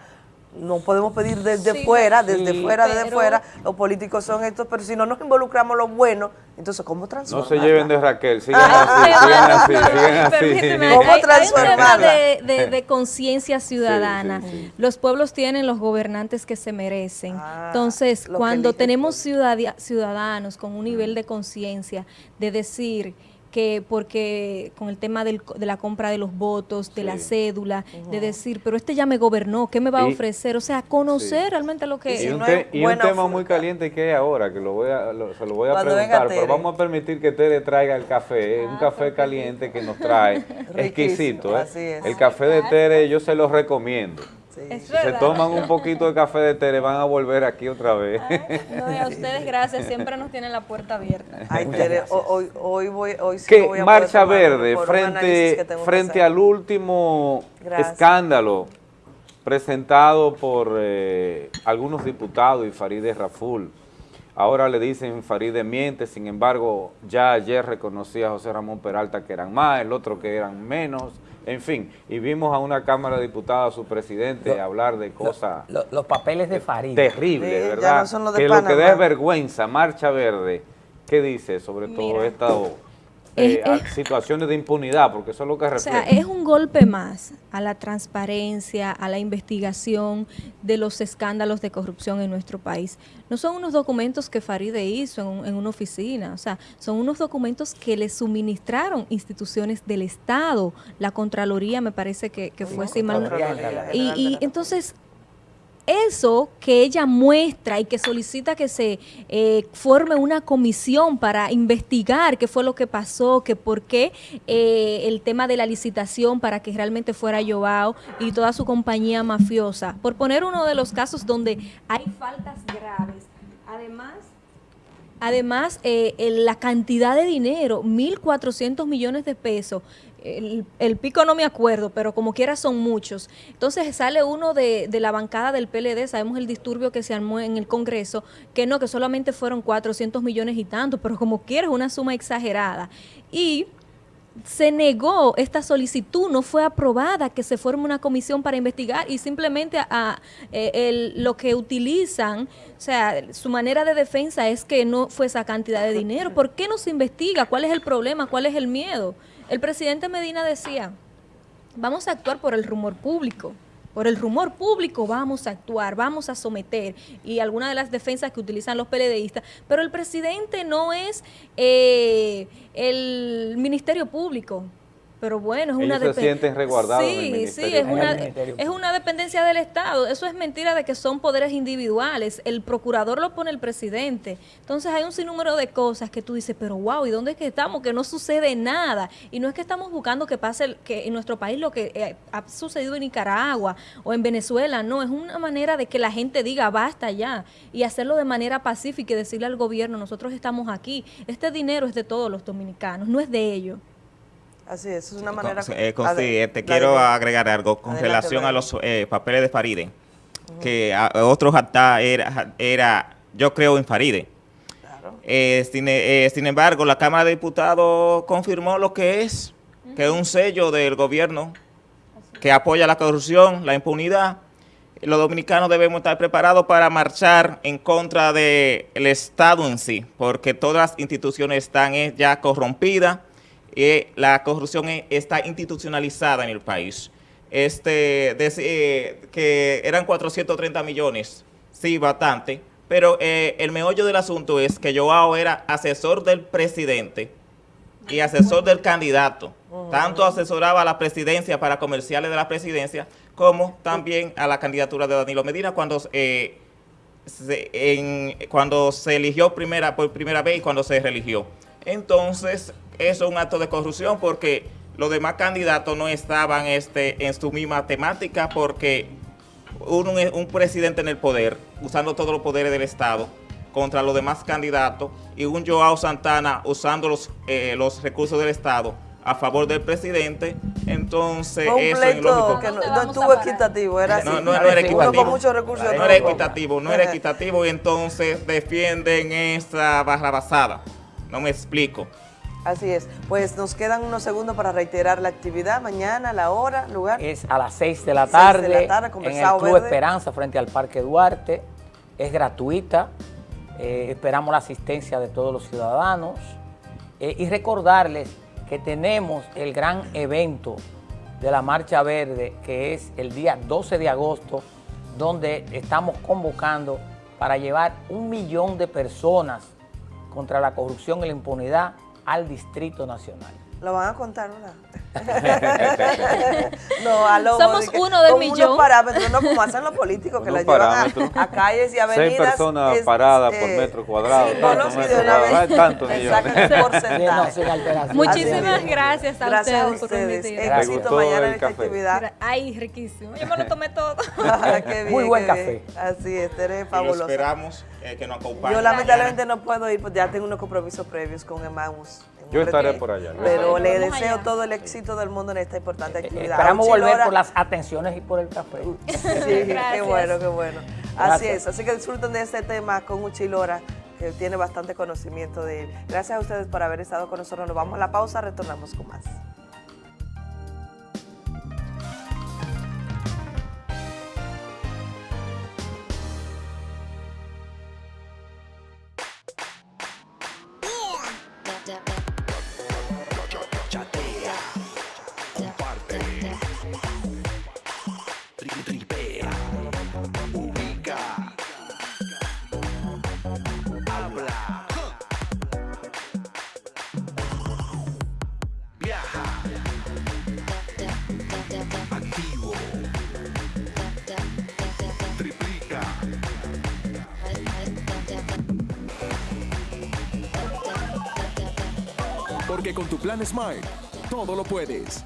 No podemos pedir desde Sí, fuera, desde sí, fuera, desde pero- fuera, los políticos son estos, pero si no nos involucramos los buenos, entonces ¿cómo No transformar? se lleven de Raquel, sigan Ah, así, sigan así, sigan Permíteme, así. ¿Cómo hay- hay, un tema de, de- de conciencia ciudadana. Sí, sí, sí. Los pueblos tienen los gobernantes que se merecen. Entonces, lo que cuando tenemos ciudadanos con un nivel de conciencia de decir que porque con el tema del co- de la compra de los votos, de la cédula, de decir, pero este ya me gobernó, ¿qué me va a Y- ofrecer? O sea, conocer realmente lo que Y es. un, te- y un tema muy caliente que hay ahora, que lo voy a, lo- se lo voy a Cuando preguntar, pero vamos a permitir que Tere traiga el café, un café caliente que nos trae, <laughs> exquisito. ¿eh? así es. El café de Tere yo se lo recomiendo. Es se toman un poquito de café de té, le van a volver aquí otra vez. No, y a ustedes gracias, siempre nos tienen la puerta abierta. Ay, Tere, ho- hoy, hoy, voy, hoy sí voy a Marcha Verde, frente, frente al último Gracias. escándalo presentado por eh, algunos diputados y Farideh Raful, ahora le dicen Farideh miente, sin embargo, ya ayer reconocía a José Ramón Peralta que eran más, el otro que eran menos, en fin, y vimos a una Cámara de Diputados, a su presidente, hablar de cosas Lo- los papeles de Farid. terribles, Sí, ya ¿verdad? no son los de que lo que da es vergüenza, Marcha Verde, ¿qué dice sobre todo Mira. esta eh, Es- a- situaciones de impunidad? Porque eso es lo que O refleja. sea, es un golpe más a la transparencia, a la investigación de los escándalos de corrupción en nuestro país. No son unos documentos que Faride hizo en, un- en una oficina, o sea, son unos documentos que le suministraron instituciones del Estado, la Contraloría me parece que, que fue así mal. Contraloría Y, y entonces eso que ella muestra y que solicita que se eh, forme una comisión para investigar qué fue lo que pasó, que por qué eh, el tema de la licitación para que realmente fuera Joao y toda su compañía mafiosa, por poner uno de los casos donde hay faltas graves. Además, eh, la cantidad de dinero, 1.400 millones de pesos, el, el pico no me acuerdo, pero como quiera son muchos. Entonces sale uno de, de la bancada del PLD, sabemos el disturbio que se armó en el Congreso, que no, que solamente fueron 400 millones y tanto, pero como quiera es una suma exagerada. Y se negó esta solicitud, no fue aprobada que se forme una comisión para investigar y simplemente a, a, eh, el- lo que utilizan, o sea, su manera de defensa es que no fue esa cantidad de dinero. ¿Por qué no se investiga? ¿Cuál es el problema? ¿Cuál es el miedo? El presidente Medina decía, vamos a actuar por el rumor público. Por el rumor público vamos a actuar, vamos a someter y algunas de las defensas que utilizan los PLDistas, pero el presidente no es eh, el Ministerio Público. Pero bueno, es una se sienten resguardados Sí, sí, es una, es una dependencia del Estado. Eso es mentira de que son poderes individuales. El procurador lo pone el presidente. Entonces hay un sinnúmero de cosas que tú dices, pero wow, ¿y dónde es que estamos? Que no sucede nada. Y no es que estamos buscando que pase el- que en nuestro país lo que eh, ha sucedido en Nicaragua o en Venezuela. No, es una manera de que la gente diga basta ya y hacerlo de manera pacífica y decirle al gobierno, nosotros estamos aquí. Este dinero es de todos los dominicanos, no es de ellos. Así es, es una manera... Eh, con- Ade- sí, eh, te quiero agregar algo con Adelante, relación a los eh, papeles de Faride, que a, a otros hasta era, era, yo creo en Faride. Eh, sin, eh, sin embargo, la Cámara de Diputados confirmó lo que es, que es un sello del gobierno que apoya la corrupción, la impunidad. Los dominicanos debemos estar preparados para marchar en contra del Estado en sí, porque todas las instituciones están eh, ya corrompidas y la corrupción eh, está institucionalizada en el país. Este, eh, que eran 430 millones, sí, bastante, pero eh, el meollo del asunto es que Joao era asesor del presidente y asesor del candidato. Tanto asesoraba a la presidencia para comerciales de la presidencia, como también a la candidatura de Danilo Medina cuando eh, se, en- cuando se eligió primera por primera vez y cuando se religió. Entonces, eso es un acto de corrupción porque los demás candidatos no estaban este, en su misma temática porque un, un- un presidente en el poder, usando todos los poderes del Estado, contra los demás candidatos, y un Joao Santana usando los, eh, los recursos del Estado a favor del presidente, entonces un eso es ilógico. que no, no estuvo equitativo, era así. No, no, no era equitativo. con muchos recursos. No era equitativo, no era equitativo y entonces defienden esta barra basada. No me explico. Así es. Pues nos quedan unos segundos para reiterar la actividad. Mañana, la hora, lugar. Es a las 6 de la Seis de la tarde, tarde, en el Club Verde. Esperanza frente al Parque Duarte. Es gratuita. eh, esperamos la asistencia de todos los ciudadanos. eh, y recordarles que tenemos el gran evento de la Marcha Verde, que es el día 12 de agosto, donde estamos convocando para llevar un millón de personas contra la corrupción y la impunidad al Distrito Nacional. Lo van a contar, ¿verdad? <laughs> no, a lo Somos uno de millón. unos parámetros, no como hacen los políticos, que Unos llevan a, a calles y avenidas. Seis personas es, paradas por eh, metro cuadrado, sí, tantos no, cuadrados, vez. tantos millones. <laughs> Alteración. Muchísimas gracias a Gracias a ustedes por ustedes. permitirme. Éxito mañana en actividad. Ay, riquísimo. Yo me lo <laughs> tomé todo. Ah, qué bien, Muy buen qué café. bien. Así es, eres Y lo esperamos eh, que nos acompañe. Yo lamentablemente no puedo ir porque ya tengo unos compromisos previos con Emmaus. Yo estaré por allá. Pero le deseo allá. todo el éxito del mundo en esta importante actividad. Esperamos volver Lora, por las atenciones y por el café. <laughs> Sí, qué bueno, qué bueno. Así Gracias. es, así que disfruten de este tema con Uchilora, que tiene bastante conocimiento de él. Gracias a ustedes por haber estado con nosotros. Nos vamos a la pausa, retornamos con más. Smile, todo lo puedes.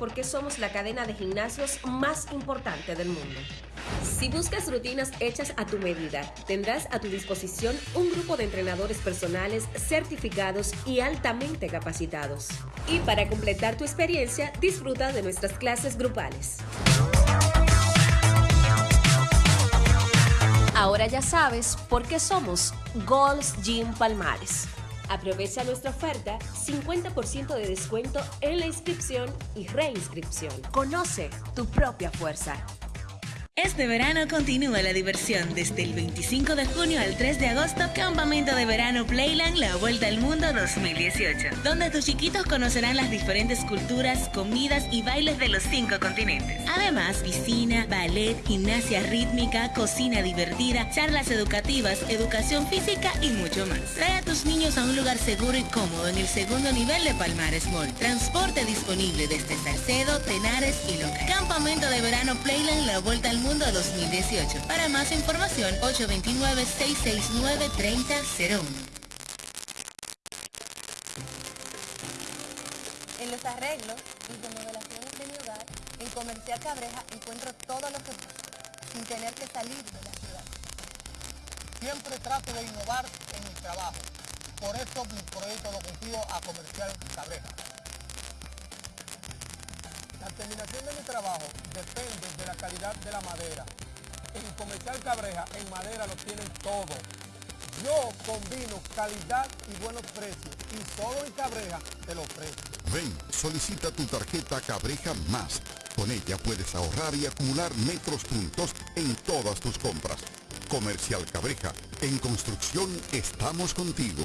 Por qué somos la cadena de gimnasios más importante del mundo. Si buscas rutinas hechas a tu medida, tendrás a tu disposición un grupo de entrenadores personales certificados y altamente capacitados. Y para completar tu experiencia, disfruta de nuestras clases grupales. Ahora ya sabes por qué somos Gold's Gym Palmares. Aprovecha nuestra oferta 50% de descuento en la inscripción y reinscripción. Conoce tu propia fuerza. Este verano continúa la diversión desde el 25 de junio al 3 de agosto, Campamento de Verano Playland La Vuelta al Mundo 2018, donde tus chiquitos conocerán las diferentes culturas, comidas y bailes de los cinco continentes. Además, piscina, ballet, gimnasia rítmica, cocina divertida, charlas educativas, educación física y mucho más. Trae a tus niños a un lugar seguro y cómodo en el segundo nivel de Palmares Mall. Transporte disponible desde Salcedo, Tenares y Loca. Campamento de Verano Playland La Vuelta al Mundo 2018. Para más información, 829-669-3001. En los arreglos y remodelaciones de mi hogar, en Comercial Cabreja encuentro todo lo que busco, sin tener que salir de la ciudad. Siempre trato de innovar en mi trabajo. Por eso mi proyecto lo confío a Comercial Cabreja. La terminación de mi trabajo depende de la calidad de la madera. En Comercial Cabreja, en madera lo tienen todo. Yo combino calidad y buenos precios y solo en Cabreja te lo ofrezco. Ven, solicita tu tarjeta Cabreja Más. Con ella puedes ahorrar y acumular metros puntos en todas tus compras. Comercial Cabreja. En construcción estamos contigo.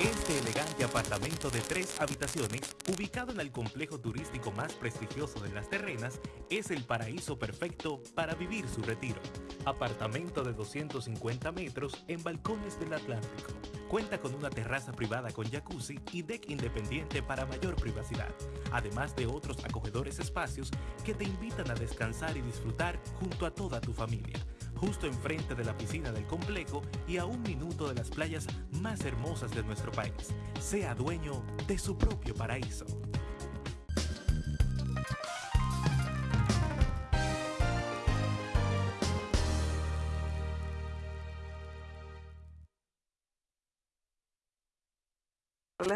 Este elegante apartamento de tres habitaciones, ubicado en el complejo turístico más prestigioso de las terrenas, es el paraíso perfecto para vivir su retiro. Apartamento de 250 metros en balcones del Atlántico. Cuenta con una terraza privada con jacuzzi y deck independiente para mayor privacidad, además de otros acogedores espacios que te invitan a descansar y disfrutar junto a toda tu familia justo enfrente de la piscina del complejo y a un minuto de las playas más hermosas de nuestro país. Sea dueño de su propio paraíso.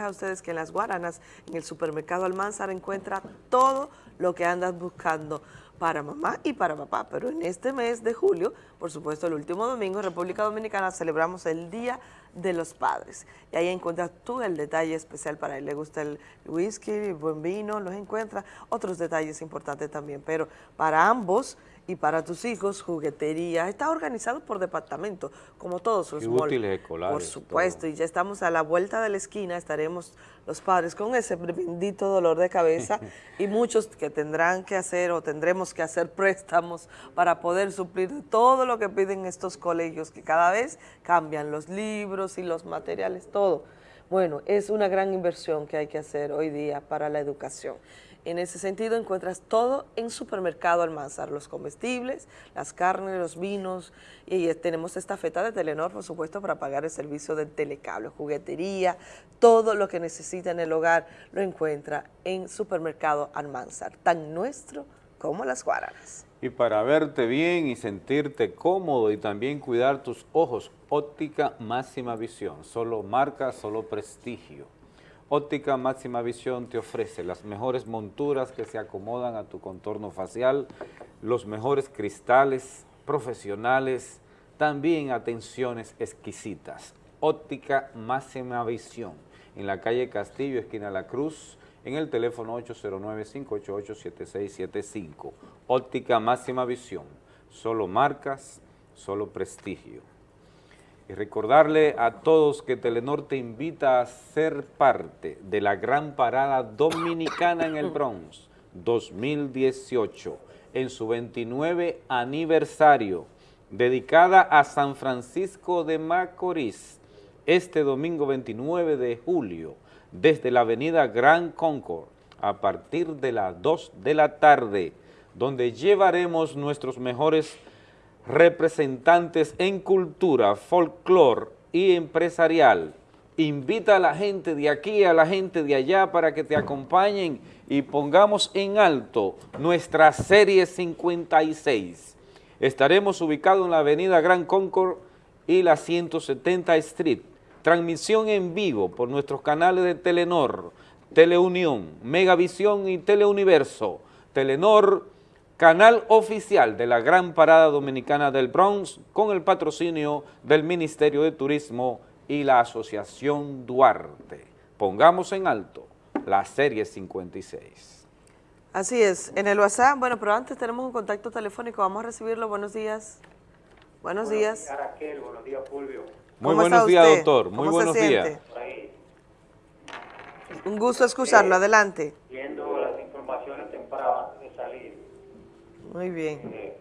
a ustedes que en las Guaranas, en el supermercado Almanzar, encuentra todo lo que andas buscando para mamá y para papá. Pero en este mes de julio, por supuesto, el último domingo, en República Dominicana celebramos el Día de los Padres. Y ahí encuentras tú el detalle especial para él. Le gusta el whisky, el buen vino, los encuentra. Otros detalles importantes también. Pero para ambos y para tus hijos, juguetería. Está organizado por departamento, como todos los útiles escolares, Por supuesto, y ya estamos a la vuelta de la esquina, estaremos los padres con ese bendito dolor de cabeza <laughs> y muchos que tendrán que hacer o tendremos que hacer préstamos para poder suplir todo lo que piden estos colegios que cada vez cambian los libros y los materiales, todo. Bueno, es una gran inversión que hay que hacer hoy día para la educación. En ese sentido encuentras todo en Supermercado Almanzar, los comestibles, las carnes, los vinos, y tenemos esta feta de Telenor, por supuesto, para pagar el servicio del telecable, juguetería, todo lo que necesita en el hogar lo encuentra en Supermercado Almanzar, tan nuestro como las guaranas. Y para verte bien y sentirte cómodo y también cuidar tus ojos, óptica máxima visión, solo marca, solo prestigio. Óptica Máxima Visión te ofrece las mejores monturas que se acomodan a tu contorno facial, los mejores cristales profesionales, también atenciones exquisitas. Óptica Máxima Visión, en la calle Castillo, esquina La Cruz, en el teléfono 809-588-7675. Óptica Máxima Visión, solo marcas, solo prestigio. Y recordarle a todos que Telenor te invita a ser parte de la gran parada dominicana en el Bronx 2018, en su 29 aniversario, dedicada a San Francisco de Macorís, este domingo 29 de julio, desde la avenida Gran Concord, a partir de las 2 de la tarde, donde llevaremos nuestros mejores representantes en cultura, folclor y empresarial. Invita a la gente de aquí, a la gente de allá para que te acompañen y pongamos en alto nuestra serie 56. Estaremos ubicados en la avenida Gran Concord y la 170 Street. Transmisión en vivo por nuestros canales de Telenor, Teleunión, Megavisión y Teleuniverso. Telenor canal oficial de la Gran Parada Dominicana del Bronx con el patrocinio del Ministerio de Turismo y la Asociación Duarte. Pongamos en alto la serie 56. Así es, en el WhatsApp, bueno, pero antes tenemos un contacto telefónico, vamos a recibirlo, buenos días. Buenos días. Raquel, buenos días, Fulvio. Muy ¿Cómo buenos días, doctor. Muy ¿Cómo se buenos días. Un gusto escucharlo, adelante. viendo las informaciones tempranas antes de salir. Muy bien. Eh,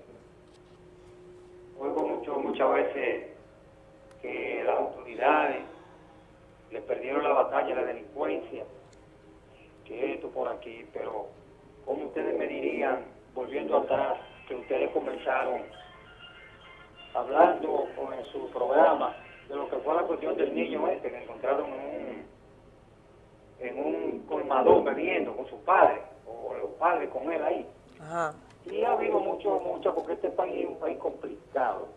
oigo mucho, muchas veces que las autoridades le perdieron la batalla a la delincuencia, que esto por aquí, pero ¿cómo ustedes me dirían, volviendo atrás, que ustedes comenzaron hablando con- en su programa de lo que fue la cuestión del niño este que encontraron en un, en un colmadón bebiendo con su padre, o los padres con él ahí? Ajá. Y ha habido mucho, mucho, porque este país es un país complicado.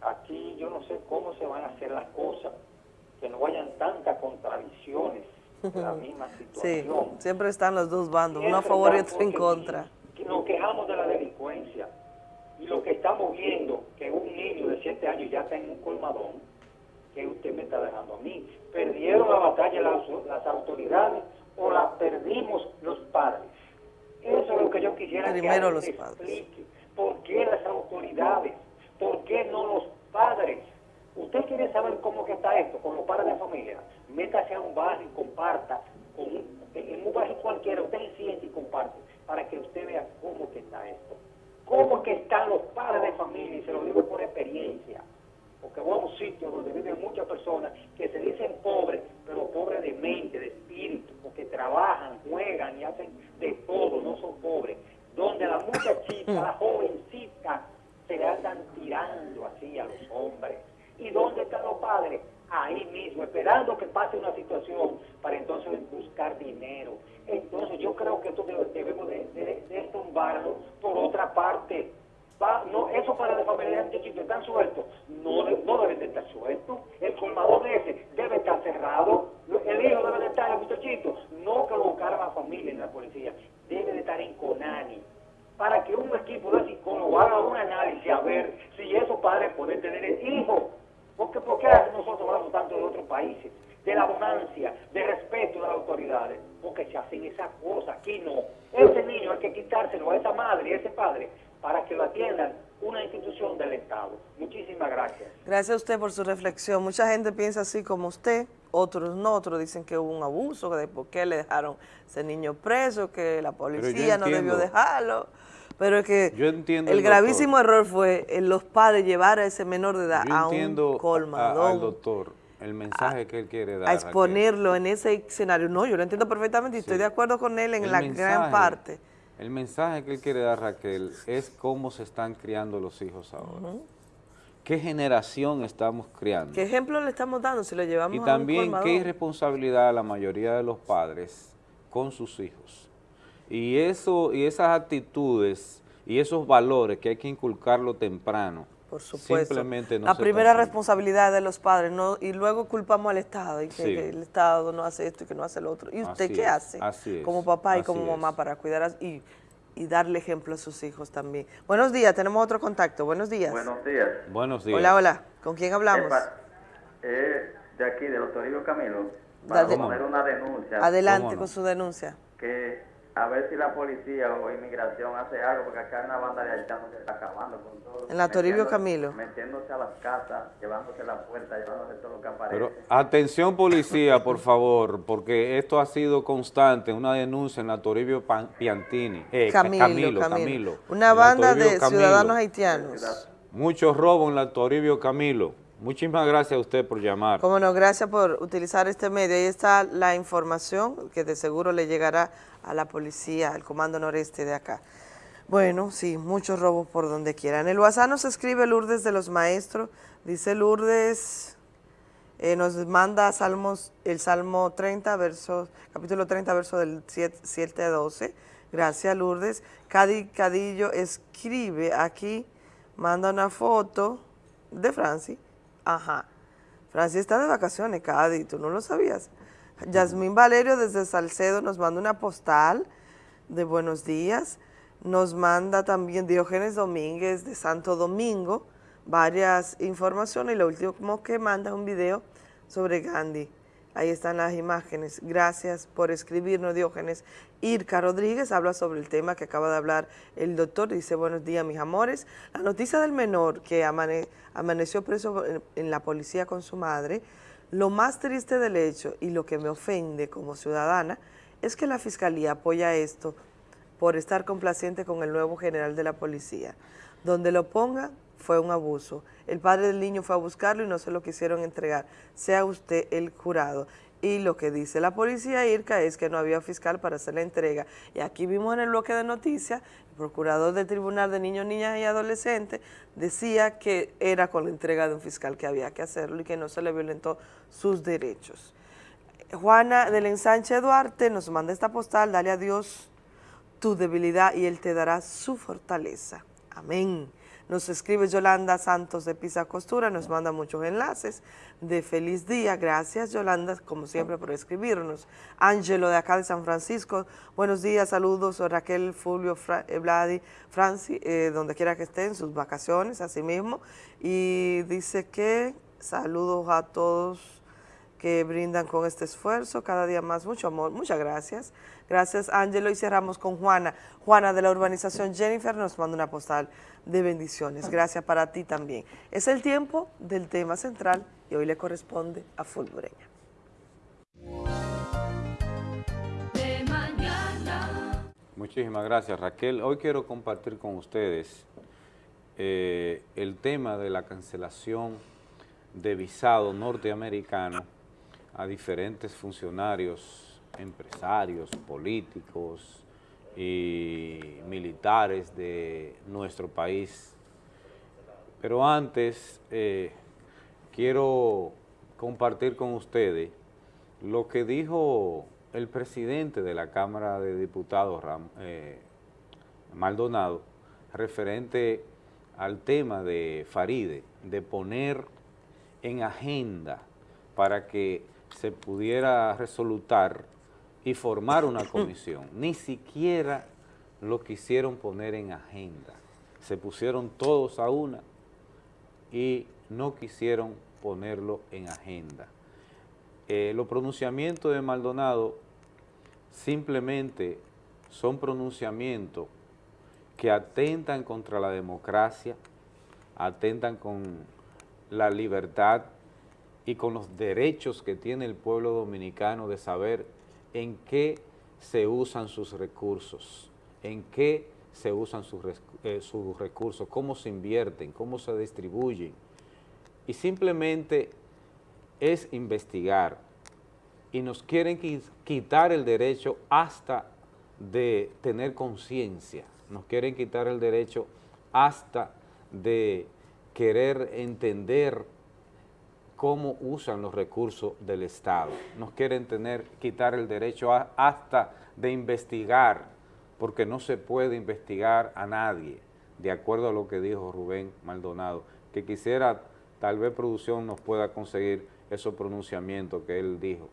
Aquí yo no sé cómo se van a hacer las cosas, que no vayan tantas contradicciones de la misma Sí, situación. siempre están los dos bandos, uno a favor y otro en contra. nos quejamos de la delincuencia y lo que estamos viendo, que un niño de 7 años ya está en un colmadón, que usted me está dejando a mí. ¿Perdieron la batalla las, las autoridades o la perdimos los padres? Eso es lo que yo quisiera Primero que los padres. explique. ¿Por qué las autoridades? ¿Por qué no los padres? ¿Usted quiere saber cómo que está esto con los padres de familia? Métase a un barrio y comparta. Con un- en un barrio cualquiera, usted se siente y comparte para que usted vea cómo que está esto. ¿Cómo que están los padres de familia? Y se lo digo por experiencia. Porque voy a un sitio donde viven muchas personas que se dicen pobres, pero pobres de mente, de espíritu, porque trabajan, juegan y hacen de todo, no son pobres. Donde la muchachita, la <laughs> jovencita, se le andan tirando así a los hombres. ¿Y dónde están los padres? Ahí mismo, esperando que pase una situación para entonces buscar dinero. Entonces yo creo que esto debe- debemos de, de, de tumbarlo por otra parte va, no, esos paralegómenos este antiquito están sueltos. No, no deben de estar sueltos. El colmadón ese debe estar cerrado. El hijo debe de estar, el muchachito, no que lo buscaran a familia en la policía. Debe de estar en Conani. Para que un equipo de psicólogos haga un análisis a ver si esos padres pueden tener el hijo. Porque, ¿Por qué nosotros tanto de otros países? De la abundancia, de respeto de las autoridades. Porque se hacen esas cosas, aquí no. Ese niño hay que quitárselo a esa madre y a ese padre para que lo atiendan una institución del Estado. Muchísimas gracias. Gracias a usted por su reflexión. Mucha gente piensa así como usted, otros no, otros dicen que hubo un abuso, que de por qué le dejaron ese niño preso, que la policía no debió dejarlo. Pero es que el, gravísimo error fue en los padres llevar a ese menor de edad a un colmadón. al doctor el mensaje que él quiere dar. A exponerlo en ese escenario. No, yo lo entiendo perfectamente y estoy de acuerdo con él en la gran parte. El mensaje que él quiere dar, Raquel, es cómo se están criando los hijos ahora. ¿Qué generación estamos criando? ¿Qué ejemplo le estamos dando si lo llevamos y también qué irresponsabilidad la mayoría de los padres con sus hijos? Y, eso, y esas actitudes y esos valores que hay que inculcarlo temprano, por supuesto. Simplemente no La primera responsabilidad de los padres, no y luego culpamos al Estado y que el Estado no hace esto y que no hace lo otro. ¿Y usted qué hace? Como papá y como mamá para cuidar y, y, darle ejemplo a sus hijos también. Buenos días, tenemos otro contacto. Buenos días. Buenos días. Buenos días. Hola, hola. ¿Con quién hablamos? Eh, de aquí, de Toribio Camilo, para poner una denuncia. Adelante con su denuncia. Que a ver si la policía o inmigración hace algo, porque acá una banda de haitianos se está acabando con todo. En la Toribio Camilo. Metiéndose a las casas, llevándose la puerta, llevándose todo lo que aparece. Pero atención policía, por favor, porque esto ha sido constante, una denuncia en la Toribio Piantini. Eh, Camilo, Camilo, Una banda de ciudadanos haitianos. Muchos robos en la Toribio Camilo. Muchísimas gracias a usted por llamar. Cómo no, gracias por utilizar este medio. Ahí está la información que de seguro le llegará a la policía, al Comando Noreste de acá. Bueno, sí, muchos robos por donde quiera. En el WhatsApp nos escribe Lourdes de los Maestros. Dice Lourdes, eh, nos manda Salmos, el Salmo 30, verso, capítulo 30, verso del 7, 7 a 12. Gracias, Lourdes. Cadi Cadillo escribe aquí, manda una foto de Francis Ajá. Francis está de vacaciones, Cádiz, tú no lo sabías. Yasmín Valerio desde Salcedo nos manda una postal de buenos días. Nos manda también Diógenes Domínguez de Santo Domingo varias informaciones y lo último que manda un video sobre Gandhi. Ahí están las imágenes. Gracias por escribirnos, Diógenes. Irka Rodríguez habla sobre el tema que acaba de hablar el doctor. Dice, buenos días, mis amores. La noticia del menor que amaneció preso en la policía con su madre, lo más triste del hecho y lo que me ofende como ciudadana es que la Fiscalía apoya esto por estar complaciente con el nuevo general de la policía. Donde lo ponga, fue un abuso. El padre del niño fue a buscarlo y no se lo quisieron entregar. Sea usted el jurado. Y lo que dice la policía IRCA es que no había fiscal para hacer la entrega. Y aquí vimos en el bloque de noticias, el procurador del Tribunal de Niños, Niñas y Adolescentes decía que era con la entrega de un fiscal que había que hacerlo y que no se le violentó sus derechos. Juana del Ensanche Duarte nos manda esta postal, dale a Dios tu debilidad y Él te dará su fortaleza. Amén. Nos escribe Yolanda Santos de Pisa Costura, nos manda muchos enlaces de feliz día. Gracias Yolanda, como siempre, por escribirnos. Ángelo de acá de San Francisco, buenos días, saludos. Raquel, Fulvio, Fra, eh, Vladi, Franci, eh, donde quiera que estén, sus vacaciones, así mismo. Y dice que saludos a todos que brindan con este esfuerzo, cada día más, mucho amor, muchas gracias. Gracias, Ángelo, y cerramos con Juana. Juana de la urbanización Jennifer nos manda una postal de bendiciones. Gracias para ti también. Es el tiempo del tema central y hoy le corresponde a Fulbreña. Muchísimas gracias Raquel. Hoy quiero compartir con ustedes eh, el tema de la cancelación de visado norteamericano a diferentes funcionarios, empresarios, políticos, y militares de nuestro país. Pero antes eh, quiero compartir con ustedes lo que dijo el presidente de la Cámara de Diputados, eh, Maldonado, referente al tema de Faride, de poner en agenda para que se pudiera resolutar y formar una <clears throat> comisión. Ni siquiera lo quisieron poner en agenda. se pusieron todos a una y no quisieron ponerlo en agenda. Eh, los pronunciamientos de Maldonado simplemente son pronunciamientos que atentan contra la democracia, atentan con la libertad y con los derechos que tiene el pueblo dominicano de saber en qué se usan sus recursos, en qué se usan sus, eh, recursos, cómo se invierten, cómo se distribuyen. Y simplemente es investigar y nos quieren quitar el derecho hasta de tener conciencia, nos quieren quitar el derecho hasta de querer entender cómo usan los recursos del Estado. Nos quieren tener, quitar el derecho hasta de investigar, porque no se puede investigar a nadie, de acuerdo a lo que dijo Rubén Maldonado, que quisiera, tal vez producción nos pueda conseguir esos pronunciamientos que él dijo,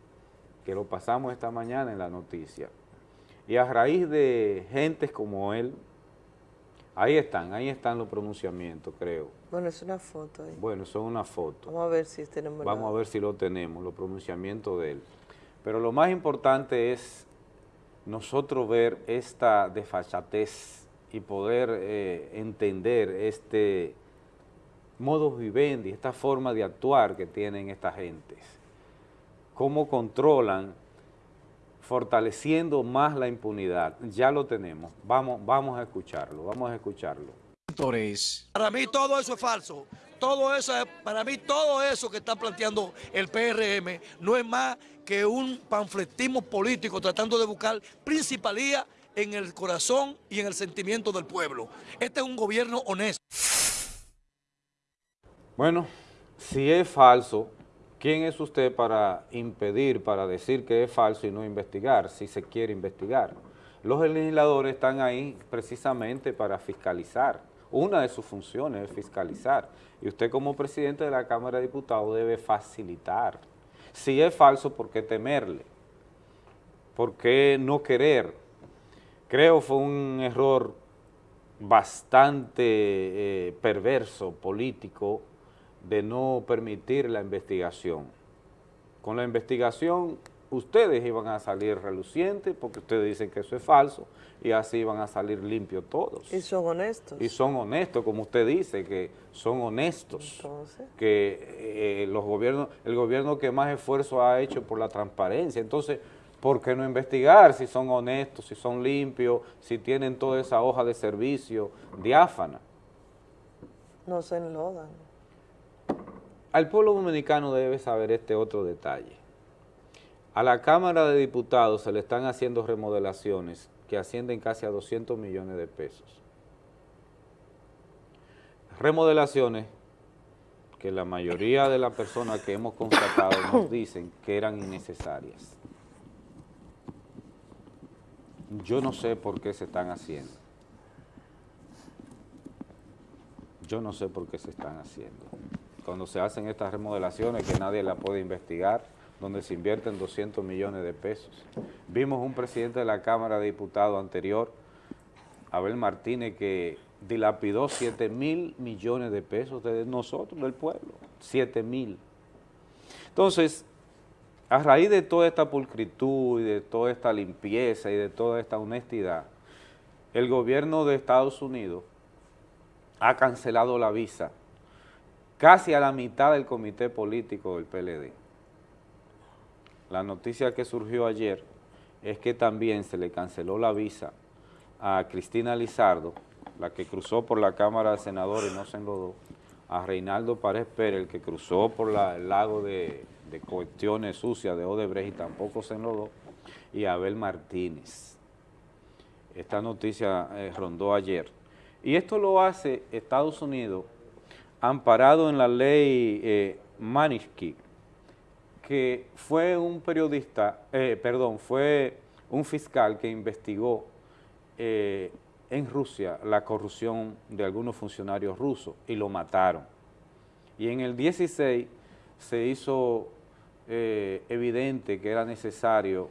que lo pasamos esta mañana en la noticia. Y a raíz de gentes como él, ahí están, ahí están los pronunciamientos, creo. Bueno, es una foto ahí. Bueno, son una foto. Vamos a ver si tenemos Vamos a ver si lo tenemos, los pronunciamientos de él. Pero lo más importante es nosotros ver esta desfachatez y poder eh, entender este modo vivendi, esta forma de actuar que tienen estas gentes. Cómo controlan fortaleciendo más la impunidad. Ya lo tenemos. Vamos, vamos a escucharlo, vamos a escucharlo. Para mí todo eso es falso. Todo eso, para mí todo eso que está planteando el PRM no es más que un panfletismo político tratando de buscar principalía en el corazón y en el sentimiento del pueblo. Este es un gobierno honesto. Bueno, si es falso, ¿Quién es usted para impedir, para decir que es falso y no investigar, si se quiere investigar? Los legisladores están ahí precisamente para fiscalizar. Una de sus funciones es fiscalizar. Y usted como presidente de la Cámara de Diputados debe facilitar. Si es falso, ¿por qué temerle? ¿Por qué no querer? Creo fue un error bastante eh, perverso, político, de no permitir la investigación. Con la investigación ustedes iban a salir relucientes porque ustedes dicen que eso es falso y así iban a salir limpios todos. Y son honestos. Y son honestos, como usted dice, que son honestos. Entonces. Que eh, los gobiernos, el gobierno que más esfuerzo ha hecho por la transparencia. Entonces, ¿por qué no investigar si son honestos, si son limpios, si tienen toda esa hoja de servicio diáfana? No se enlodan. Al pueblo dominicano debe saber este otro detalle. A la Cámara de Diputados se le están haciendo remodelaciones que ascienden casi a 200 millones de pesos. Remodelaciones que la mayoría de las personas que hemos constatado nos <coughs> dicen que eran innecesarias. Yo no sé por qué se están haciendo. Yo no sé por qué se están haciendo cuando se hacen estas remodelaciones que nadie la puede investigar, donde se invierten 200 millones de pesos. Vimos un presidente de la Cámara de Diputados anterior, Abel Martínez, que dilapidó 7 mil millones de pesos de nosotros, del pueblo, 7 mil. Entonces, a raíz de toda esta pulcritud y de toda esta limpieza y de toda esta honestidad, el gobierno de Estados Unidos ha cancelado la visa casi a la mitad del comité político del PLD. La noticia que surgió ayer es que también se le canceló la visa a Cristina Lizardo, la que cruzó por la Cámara de Senadores y no se enlodó, a Reinaldo Párez Pérez, el que cruzó por el lago de, cuestiones sucias de Odebrecht y tampoco se enlodó, y a Abel Martínez. Esta noticia eh, rondó ayer. Y esto lo hace Estados Unidos amparado en la ley eh, que fue un periodista, eh, perdón, fue un fiscal que investigó eh, en Rusia la corrupción de algunos funcionarios rusos y lo mataron. Y en el 16 se hizo eh, evidente que era necesario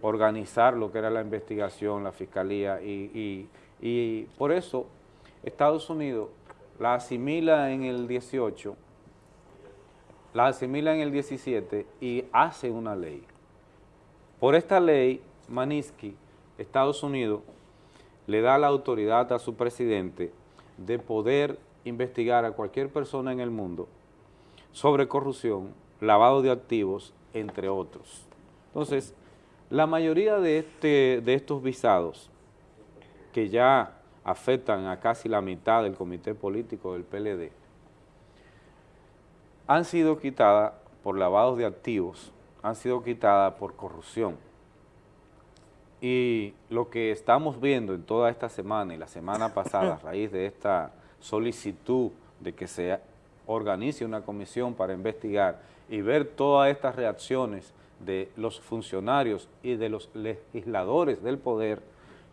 organizar lo que era la investigación, la fiscalía, y, y por eso Estados Unidos la asimila en el 18, la asimila en el 17 y hace una ley. Por esta ley, Maniski, Estados Unidos, le da la autoridad a su presidente de poder investigar a cualquier persona en el mundo sobre corrupción, lavado de activos, entre otros. Entonces, la mayoría de, este, de estos visados que ya afectan a casi la mitad del comité político del PLD, han sido quitadas por lavados de activos, han sido quitadas por corrupción. Y lo que estamos viendo en toda esta semana y la semana pasada a <laughs> raíz de esta solicitud de que se organice una comisión para investigar y ver todas estas reacciones de los funcionarios y de los legisladores del poder,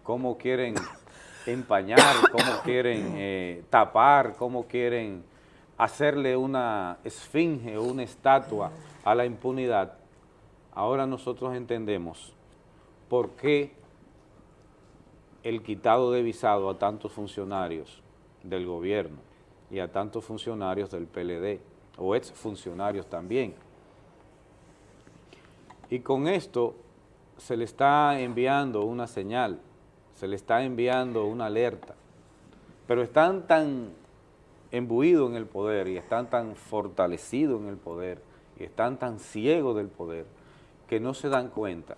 cómo quieren <laughs> empañar, cómo quieren eh, tapar, cómo quieren hacerle una esfinge o una estatua a la impunidad, ahora nosotros entendemos por qué el quitado de visado a tantos funcionarios del gobierno y a tantos funcionarios del PLD, o exfuncionarios también. Y con esto se le está enviando una señal, se le está enviando una alerta, pero están tan embuidos en el poder y están tan fortalecidos en el poder y están tan ciegos del poder que no se dan cuenta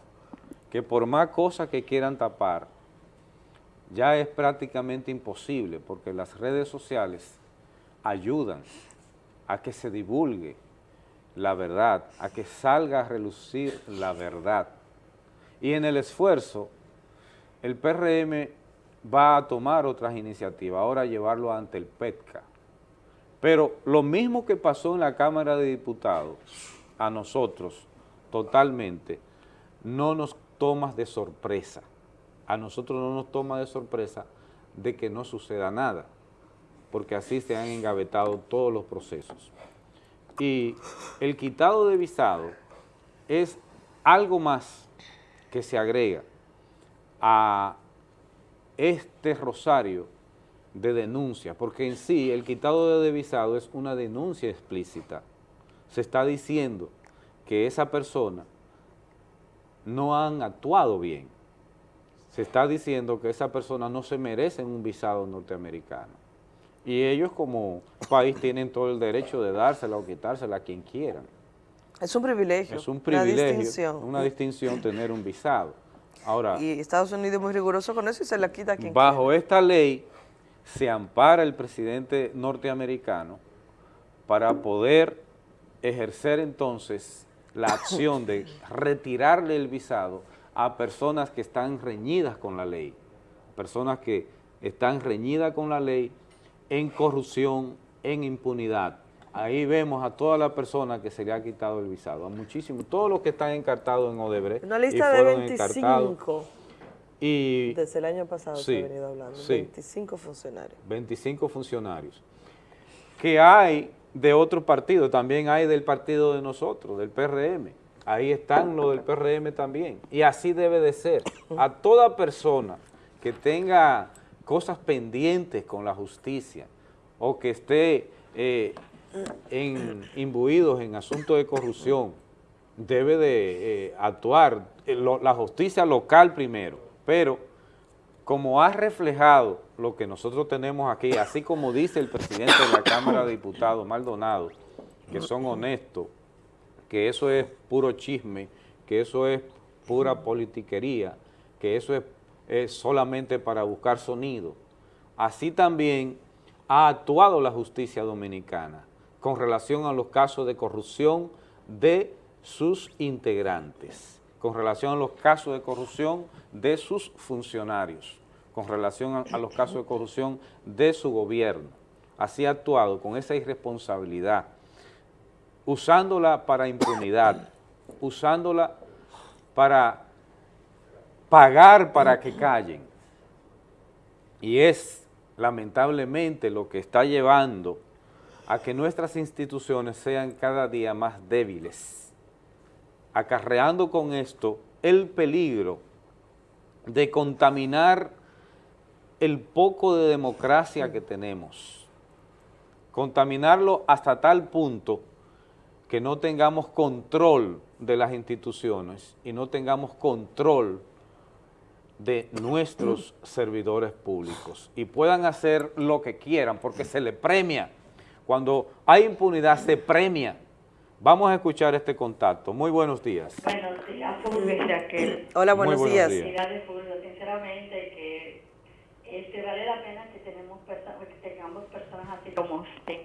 que por más cosas que quieran tapar, ya es prácticamente imposible porque las redes sociales ayudan a que se divulgue la verdad, a que salga a relucir la verdad. Y en el esfuerzo, el PRM va a tomar otras iniciativas, ahora llevarlo ante el PETCA. Pero lo mismo que pasó en la Cámara de Diputados, a nosotros, totalmente, no nos toma de sorpresa. A nosotros no nos toma de sorpresa de que no suceda nada, porque así se han engavetado todos los procesos. Y el quitado de visado es algo más que se agrega a este rosario de denuncia, porque en sí el quitado de visado es una denuncia explícita. Se está diciendo que esa persona no han actuado bien. Se está diciendo que esa persona no se merece un visado norteamericano y ellos como país tienen todo el derecho de dársela o quitársela a quien quieran. Es un privilegio. Es un privilegio, una distinción, una distinción tener un visado. Ahora, y Estados Unidos es muy riguroso con eso y se la quita a quien Bajo esta ley se ampara el presidente norteamericano para poder ejercer entonces la acción de retirarle el visado a personas que están reñidas con la ley, personas que están reñidas con la ley en corrupción, en impunidad. Ahí vemos a todas las personas que se le ha quitado el visado, a muchísimos, todos los que están encartados en Odebrecht. Una lista de 25 y, desde el año pasado se ha venido hablando, 25 funcionarios. 25 funcionarios. Que hay de otro partido, también hay del partido de nosotros, del PRM. Ahí están los del PRM también. Y así debe de ser. A toda persona que tenga cosas pendientes con la justicia o que esté eh, en, imbuidos en asuntos de corrupción, debe de eh, actuar eh, la justicia local primero, pero como ha reflejado lo que nosotros tenemos aquí, así como dice el presidente de la Cámara de Diputados, Maldonado, que son honestos, que eso es puro chisme, que eso es pura politiquería, que eso es es solamente para buscar sonido. Así también ha actuado la justicia dominicana con relación a los casos de corrupción de sus integrantes, con relación a los casos de corrupción de sus funcionarios, con relación a, los casos de corrupción de su gobierno. Así ha actuado con esa irresponsabilidad, usándola para impunidad, usándola para pagar para que callen. Y es lamentablemente lo que está llevando a que nuestras instituciones sean cada día más débiles, acarreando con esto el peligro de contaminar el poco de democracia que tenemos, contaminarlo hasta tal punto que no tengamos control de las instituciones y no tengamos control de nuestros servidores públicos y puedan hacer lo que quieran porque se le premia. Cuando hay impunidad se premia. Vamos a escuchar este contacto. Muy buenos días. Buenos días, Fulvio y Raquel. <clears throat> Hola, buenos, Muy buenos días. días. Fulvio. Sinceramente, que este, vale la pena que, tenemos que tengamos personas así como usted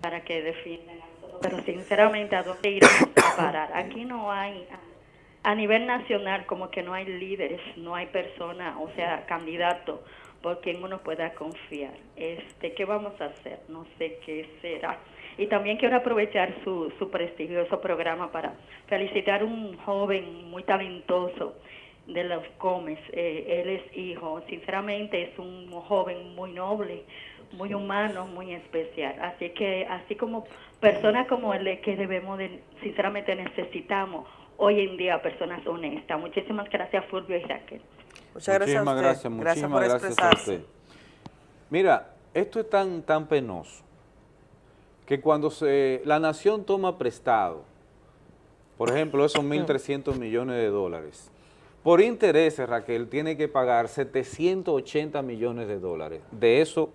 para que defiendan a nosotros. Pero sinceramente, ¿a dónde iremos a <coughs> parar? Aquí no hay, a, a nivel nacional, como que no hay líderes, no hay personas, o sea, candidatos por quien uno pueda confiar. Este, ¿Qué vamos a hacer? No sé qué será. Y también quiero aprovechar su, su prestigioso programa para felicitar a un joven muy talentoso de los Gómez. Eh, él es hijo, sinceramente es un joven muy noble, muy humano, muy especial. Así que, así como personas como él, es que debemos de, sinceramente necesitamos hoy en día personas honestas. Muchísimas gracias, Fulvio y Raquel. Muchas gracias a muchísimas usted. gracias, Gracias muchísimas por gracias a usted. Mira, esto es tan, tan penoso que cuando se, la nación toma prestado, por ejemplo, esos 1.300 millones de dólares, por intereses, Raquel, tiene que pagar 780 millones de dólares. De esos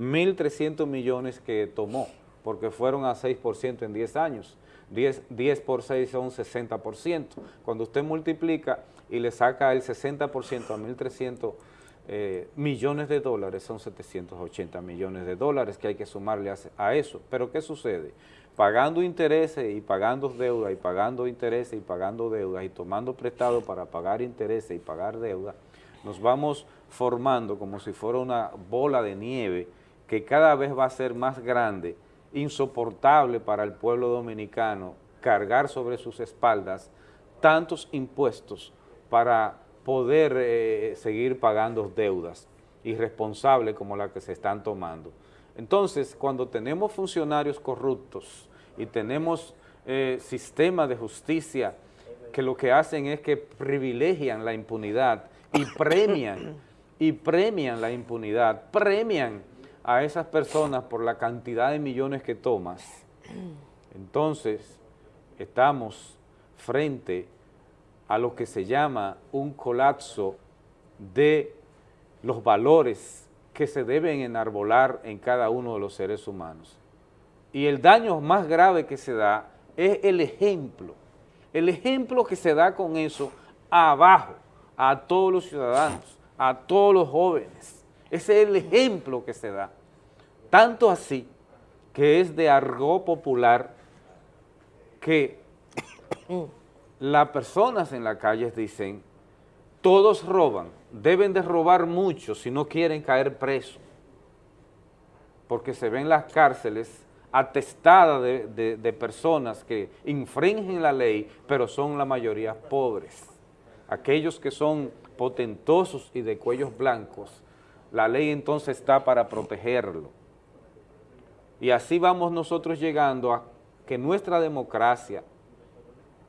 1.300 millones que tomó, porque fueron a 6% en 10 años. 10, 10 por 6 son 60%. Cuando usted multiplica y le saca el 60% a 1.300 eh, millones de dólares, son 780 millones de dólares que hay que sumarle a, eso. Pero ¿qué sucede? Pagando intereses y pagando deuda y pagando intereses y pagando deuda y tomando prestado para pagar intereses y pagar deuda, nos vamos formando como si fuera una bola de nieve que cada vez va a ser más grande, insoportable para el pueblo dominicano cargar sobre sus espaldas tantos impuestos para poder eh, seguir pagando deudas irresponsables como las que se están tomando. Entonces, cuando tenemos funcionarios corruptos y tenemos eh, sistemas de justicia que lo que hacen es que privilegian la impunidad y <coughs> premian, y premian la impunidad, premian a esas personas por la cantidad de millones que tomas, <coughs> entonces estamos frente a lo que se llama un colapso de los valores que se deben enarbolar en cada uno de los seres humanos. Y el daño más grave que se da es el ejemplo, el ejemplo que se da con eso abajo, a todos los ciudadanos, a todos los jóvenes. Ese es el ejemplo que se da. Tanto así que es de argot popular que las personas en la calle dicen, todos roban, deben de robar mucho si no quieren caer presos, porque se ven las cárceles atestadas de- de personas que infringen la ley, pero son la mayoría pobres. Aquellos que son potentosos y de cuellos blancos, la ley entonces está para protegerlo. Y así vamos nosotros llegando a que nuestra democracia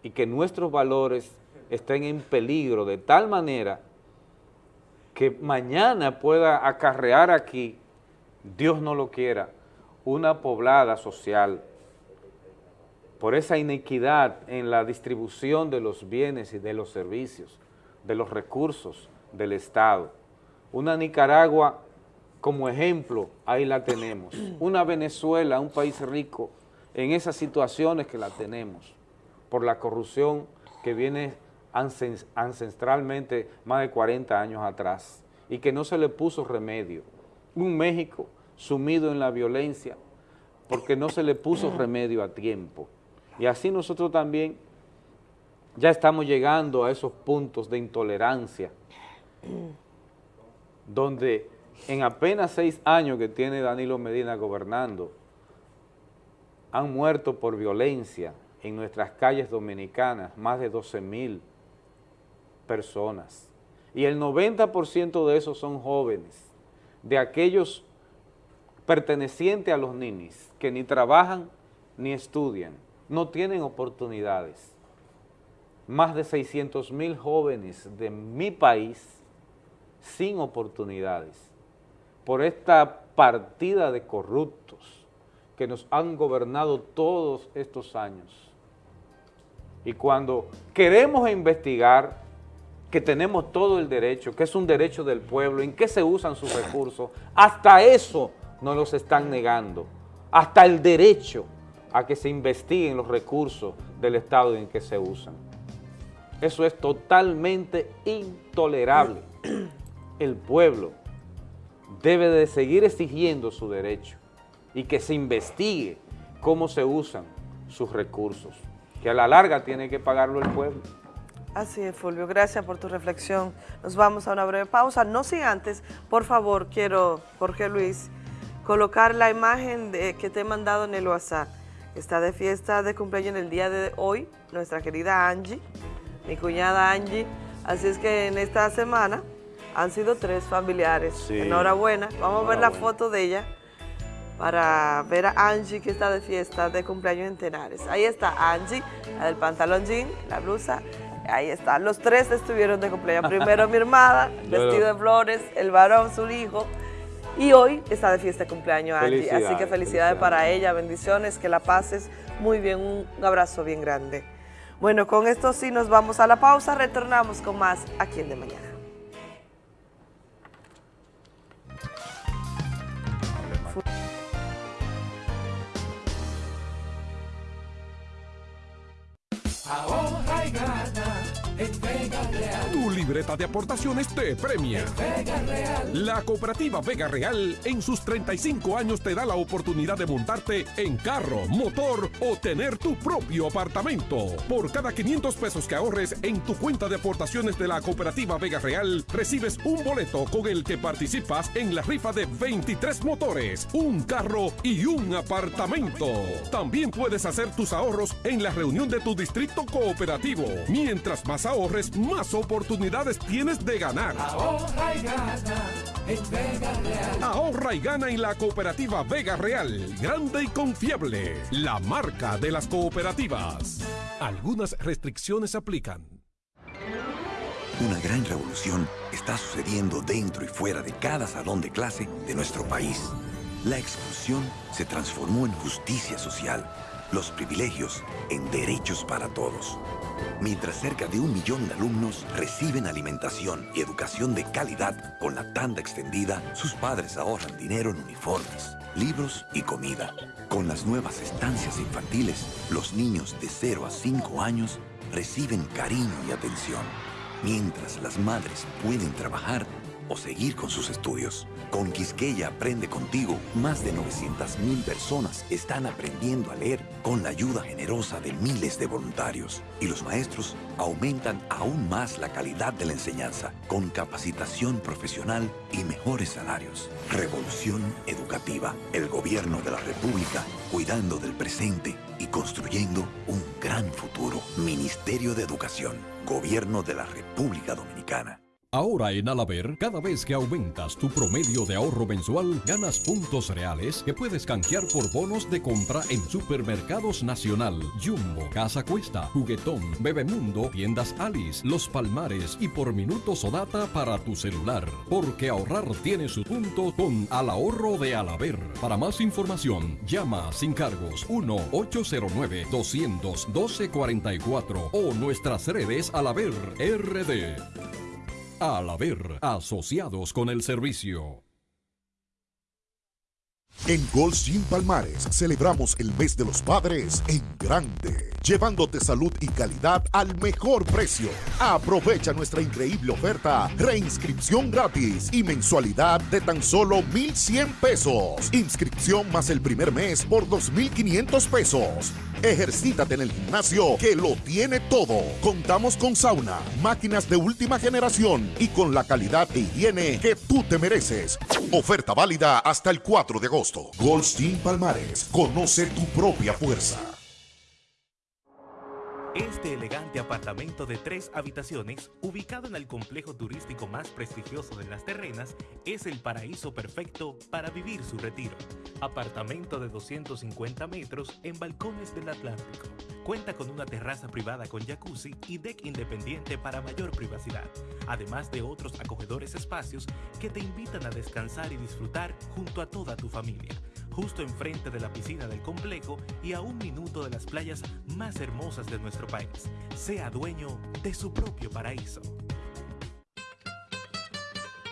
y que nuestros valores estén en peligro de tal manera que mañana pueda acarrear aquí, Dios no lo quiera, una poblada social por esa inequidad en la distribución de los bienes y de los servicios, de los recursos del Estado. Una Nicaragua como ejemplo, ahí la tenemos. Una Venezuela, un país rico, en esas situaciones que la tenemos, por la corrupción que viene ancestralmente más de 40 años atrás y que no se le puso remedio. Un México sumido en la violencia porque no se le puso remedio a tiempo. Y así nosotros también ya estamos llegando a esos puntos de intolerancia donde en apenas seis años que tiene Danilo Medina gobernando, han muerto por violencia en nuestras calles dominicanas más de 12 mil personas. Y el 90% de esos son jóvenes, de aquellos pertenecientes a los ninis, que ni trabajan ni estudian, no tienen oportunidades. Más de 600 mil jóvenes de mi país sin oportunidades. por esta partida de corruptos que nos han gobernado todos estos años. Y cuando queremos investigar, que tenemos todo el derecho, que es un derecho del pueblo, en qué se usan sus recursos, hasta eso nos los están negando, hasta el derecho a que se investiguen los recursos del Estado en que se usan. Eso es totalmente intolerable. El pueblo debe de seguir exigiendo su derecho y que se investigue cómo se usan sus recursos, que a la larga tiene que pagarlo el pueblo. Así es, Fulvio. Gracias por tu reflexión. Nos vamos a una breve pausa. No sin antes, por favor, quiero, Jorge Luis, colocar la imagen de, que te he mandado en el WhatsApp. Está de fiesta de cumpleaños en el día de hoy, nuestra querida Angie, mi cuñada Angie. Así es que en esta semana han sido tres familiares. Sí. Enhorabuena. Vamos a ver la foto de ella para ver a Angie que está de fiesta de cumpleaños en Tenares. Ahí está Angie, la del pantalón jean, la blusa. Ahí está. Los tres estuvieron de cumpleaños. Primero mi hermana, <laughs> vestido de flores, el varón, su hijo. Y hoy está de fiesta de cumpleaños Angie. Así que Felicidades, felicidades para ella, bendiciones, que la pases muy bien, un abrazo bien grande. Bueno, con esto sí nos vamos a la pausa, retornamos con más aquí en De Mañana. Ahorra y gana. en Vega Real. Tu libreta de aportaciones te premia. Vega Real. La cooperativa Vega Real en sus 35 años te da la oportunidad de montarte en carro, motor o tener tu propio apartamento. Por cada 500 pesos que ahorres en tu cuenta de aportaciones de la cooperativa Vega Real, recibes un boleto con el que participas en la rifa de 23 motores, un carro y un apartamento. También puedes hacer tus ahorros en la reunión de tu distrito cooperativo. Mientras más ahorres, más oportunidades tienes de ganar. Ahorra y gana en Vega Real. Ahorra y gana en la cooperativa Vega Real, grande y confiable, la marca de las cooperativas. Algunas restricciones aplican. Una gran revolución está sucediendo dentro y fuera de cada salón de clase de nuestro país. La exclusión se transformó en justicia social, los privilegios en derechos para todos. Mientras cerca de un millón de alumnos reciben alimentación y educación de calidad con la tanda extendida, sus padres ahorran dinero en uniformes, libros y comida. Con las nuevas estancias infantiles, los niños de 0 a 5 años reciben cariño y atención mientras las madres pueden trabajar o seguir con sus estudios. Con Quisqueya Aprende Contigo, más de 900.000 personas están aprendiendo a leer con la ayuda generosa de miles de voluntarios. Y los maestros aumentan aún más la calidad de la enseñanza con capacitación profesional y mejores salarios. Revolución Educativa. El gobierno de la República cuidando del presente y construyendo un gran futuro. Ministerio de Educación. Gobierno de la República Dominicana. Ahora en Alaber, cada vez que aumentas tu promedio de ahorro mensual, ganas puntos reales que puedes canjear por bonos de compra en Supermercados Nacional, Jumbo, Casa Cuesta, Juguetón, Bebemundo, Tiendas Alice, Los Palmares y por minutos o data para tu celular. Porque ahorrar tiene su punto con Al Ahorro de Alaber. Para más información, llama sin cargos 1-809-212-44 o nuestras redes Alaber RD. Al haber asociados con el servicio. En Gold Gym Palmares celebramos el mes de los padres en grande, llevándote salud y calidad al mejor precio. Aprovecha nuestra increíble oferta, reinscripción gratis y mensualidad de tan solo 1,100 pesos. Inscripción más el primer mes por 2,500 pesos. Ejercítate en el gimnasio que lo tiene todo. Contamos con sauna, máquinas de última generación y con la calidad e higiene que tú te mereces. Oferta válida hasta el 4 de agosto. Goldstein Palmares, conoce tu propia fuerza. Este elegante apartamento de tres habitaciones, ubicado en el complejo turístico más prestigioso de las terrenas, es el paraíso perfecto para vivir su retiro. Apartamento de 250 metros en balcones del Atlántico. Cuenta con una terraza privada con jacuzzi y deck independiente para mayor privacidad, además de otros acogedores espacios que te invitan a descansar y disfrutar junto a toda tu familia, justo enfrente de la piscina del complejo y a un minuto de las playas más hermosas de nuestro país. Sea dueño de su propio paraíso.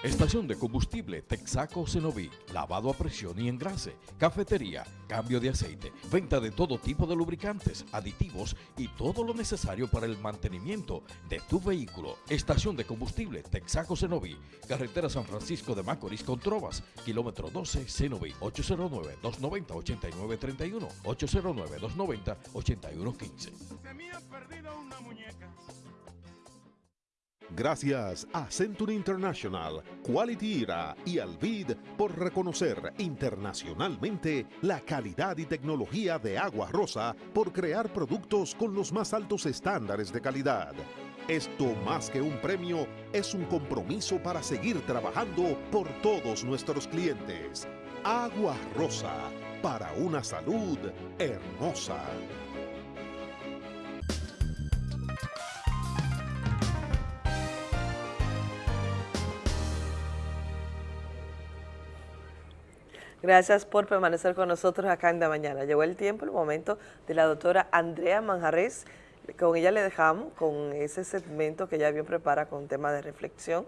Estación de combustible Texaco Cenoví, lavado a presión y engrase, cafetería, cambio de aceite, venta de todo tipo de lubricantes, aditivos y todo lo necesario para el mantenimiento de tu vehículo. Estación de combustible Texaco Cenoví, carretera San Francisco de Macorís con Trovas, kilómetro 12 Cenoví, 809-290-8931, 809-290-8115. Gracias a Century International, Quality Era y Alvid por reconocer internacionalmente la calidad y tecnología de Agua Rosa por crear productos con los más altos estándares de calidad. Esto más que un premio es un compromiso para seguir trabajando por todos nuestros clientes. Agua Rosa, para una salud hermosa. Gracias por permanecer con nosotros acá en la mañana. Llegó el tiempo, el momento de la doctora Andrea Manjarres. Con ella le dejamos con ese segmento que ella bien prepara con tema de reflexión.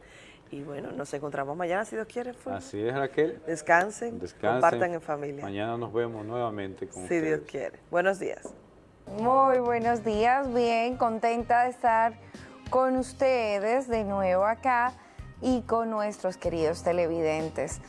Y bueno, nos encontramos mañana si Dios quiere. Así es, Raquel. Descansen, compartan en familia. Mañana nos vemos nuevamente con Si Dios quiere. Buenos días. Muy buenos días, bien, contenta de estar con ustedes de nuevo acá y con nuestros queridos televidentes.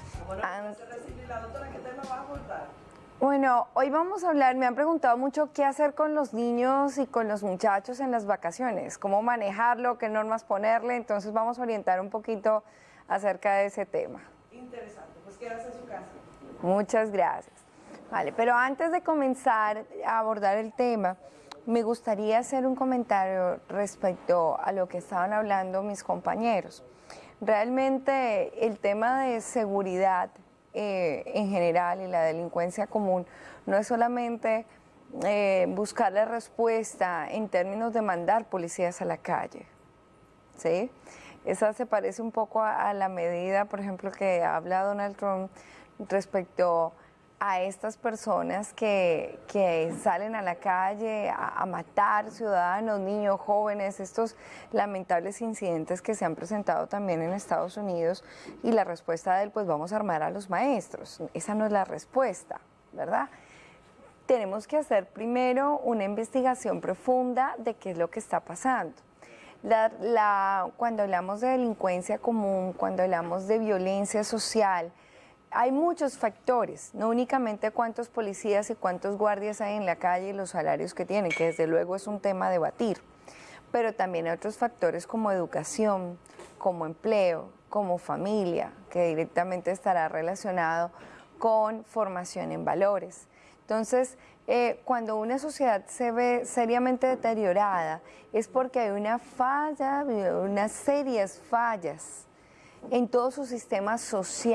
Bueno, hoy vamos a hablar, me han preguntado mucho qué hacer con los niños y con los muchachos en las vacaciones, cómo manejarlo, qué normas ponerle, entonces vamos a orientar un poquito acerca de ese tema. Interesante, pues quédate en su casa. Muchas gracias. Vale, pero antes de comenzar a abordar el tema, me gustaría hacer un comentario respecto a lo que estaban hablando mis compañeros. Realmente el tema de seguridad eh, en general y la delincuencia común no es solamente eh, buscarle respuesta en términos de mandar policías a la calle. ¿sí? Esa se parece un poco a, a la medida, por ejemplo, que habla Donald Trump respecto a estas personas que, que salen a la calle a, matar ciudadanos, niños, jóvenes, estos lamentables incidentes que se han presentado también en Estados Unidos y la respuesta de él, pues vamos a armar a los maestros. Esa no es la respuesta, ¿verdad? Tenemos que hacer primero una investigación profunda de qué es lo que está pasando. Cuando hablamos de delincuencia común, cuando hablamos de violencia social, hay muchos factores, no únicamente cuántos policías y cuántos guardias hay en la calle y los salarios que tienen, que desde luego es un tema a debatir, pero también hay otros factores como educación, como empleo, como familia, que directamente estará relacionado con formación en valores. Entonces, eh, cuando una sociedad se ve seriamente deteriorada, es porque hay una falla, unas serias fallas en todo su sistema social.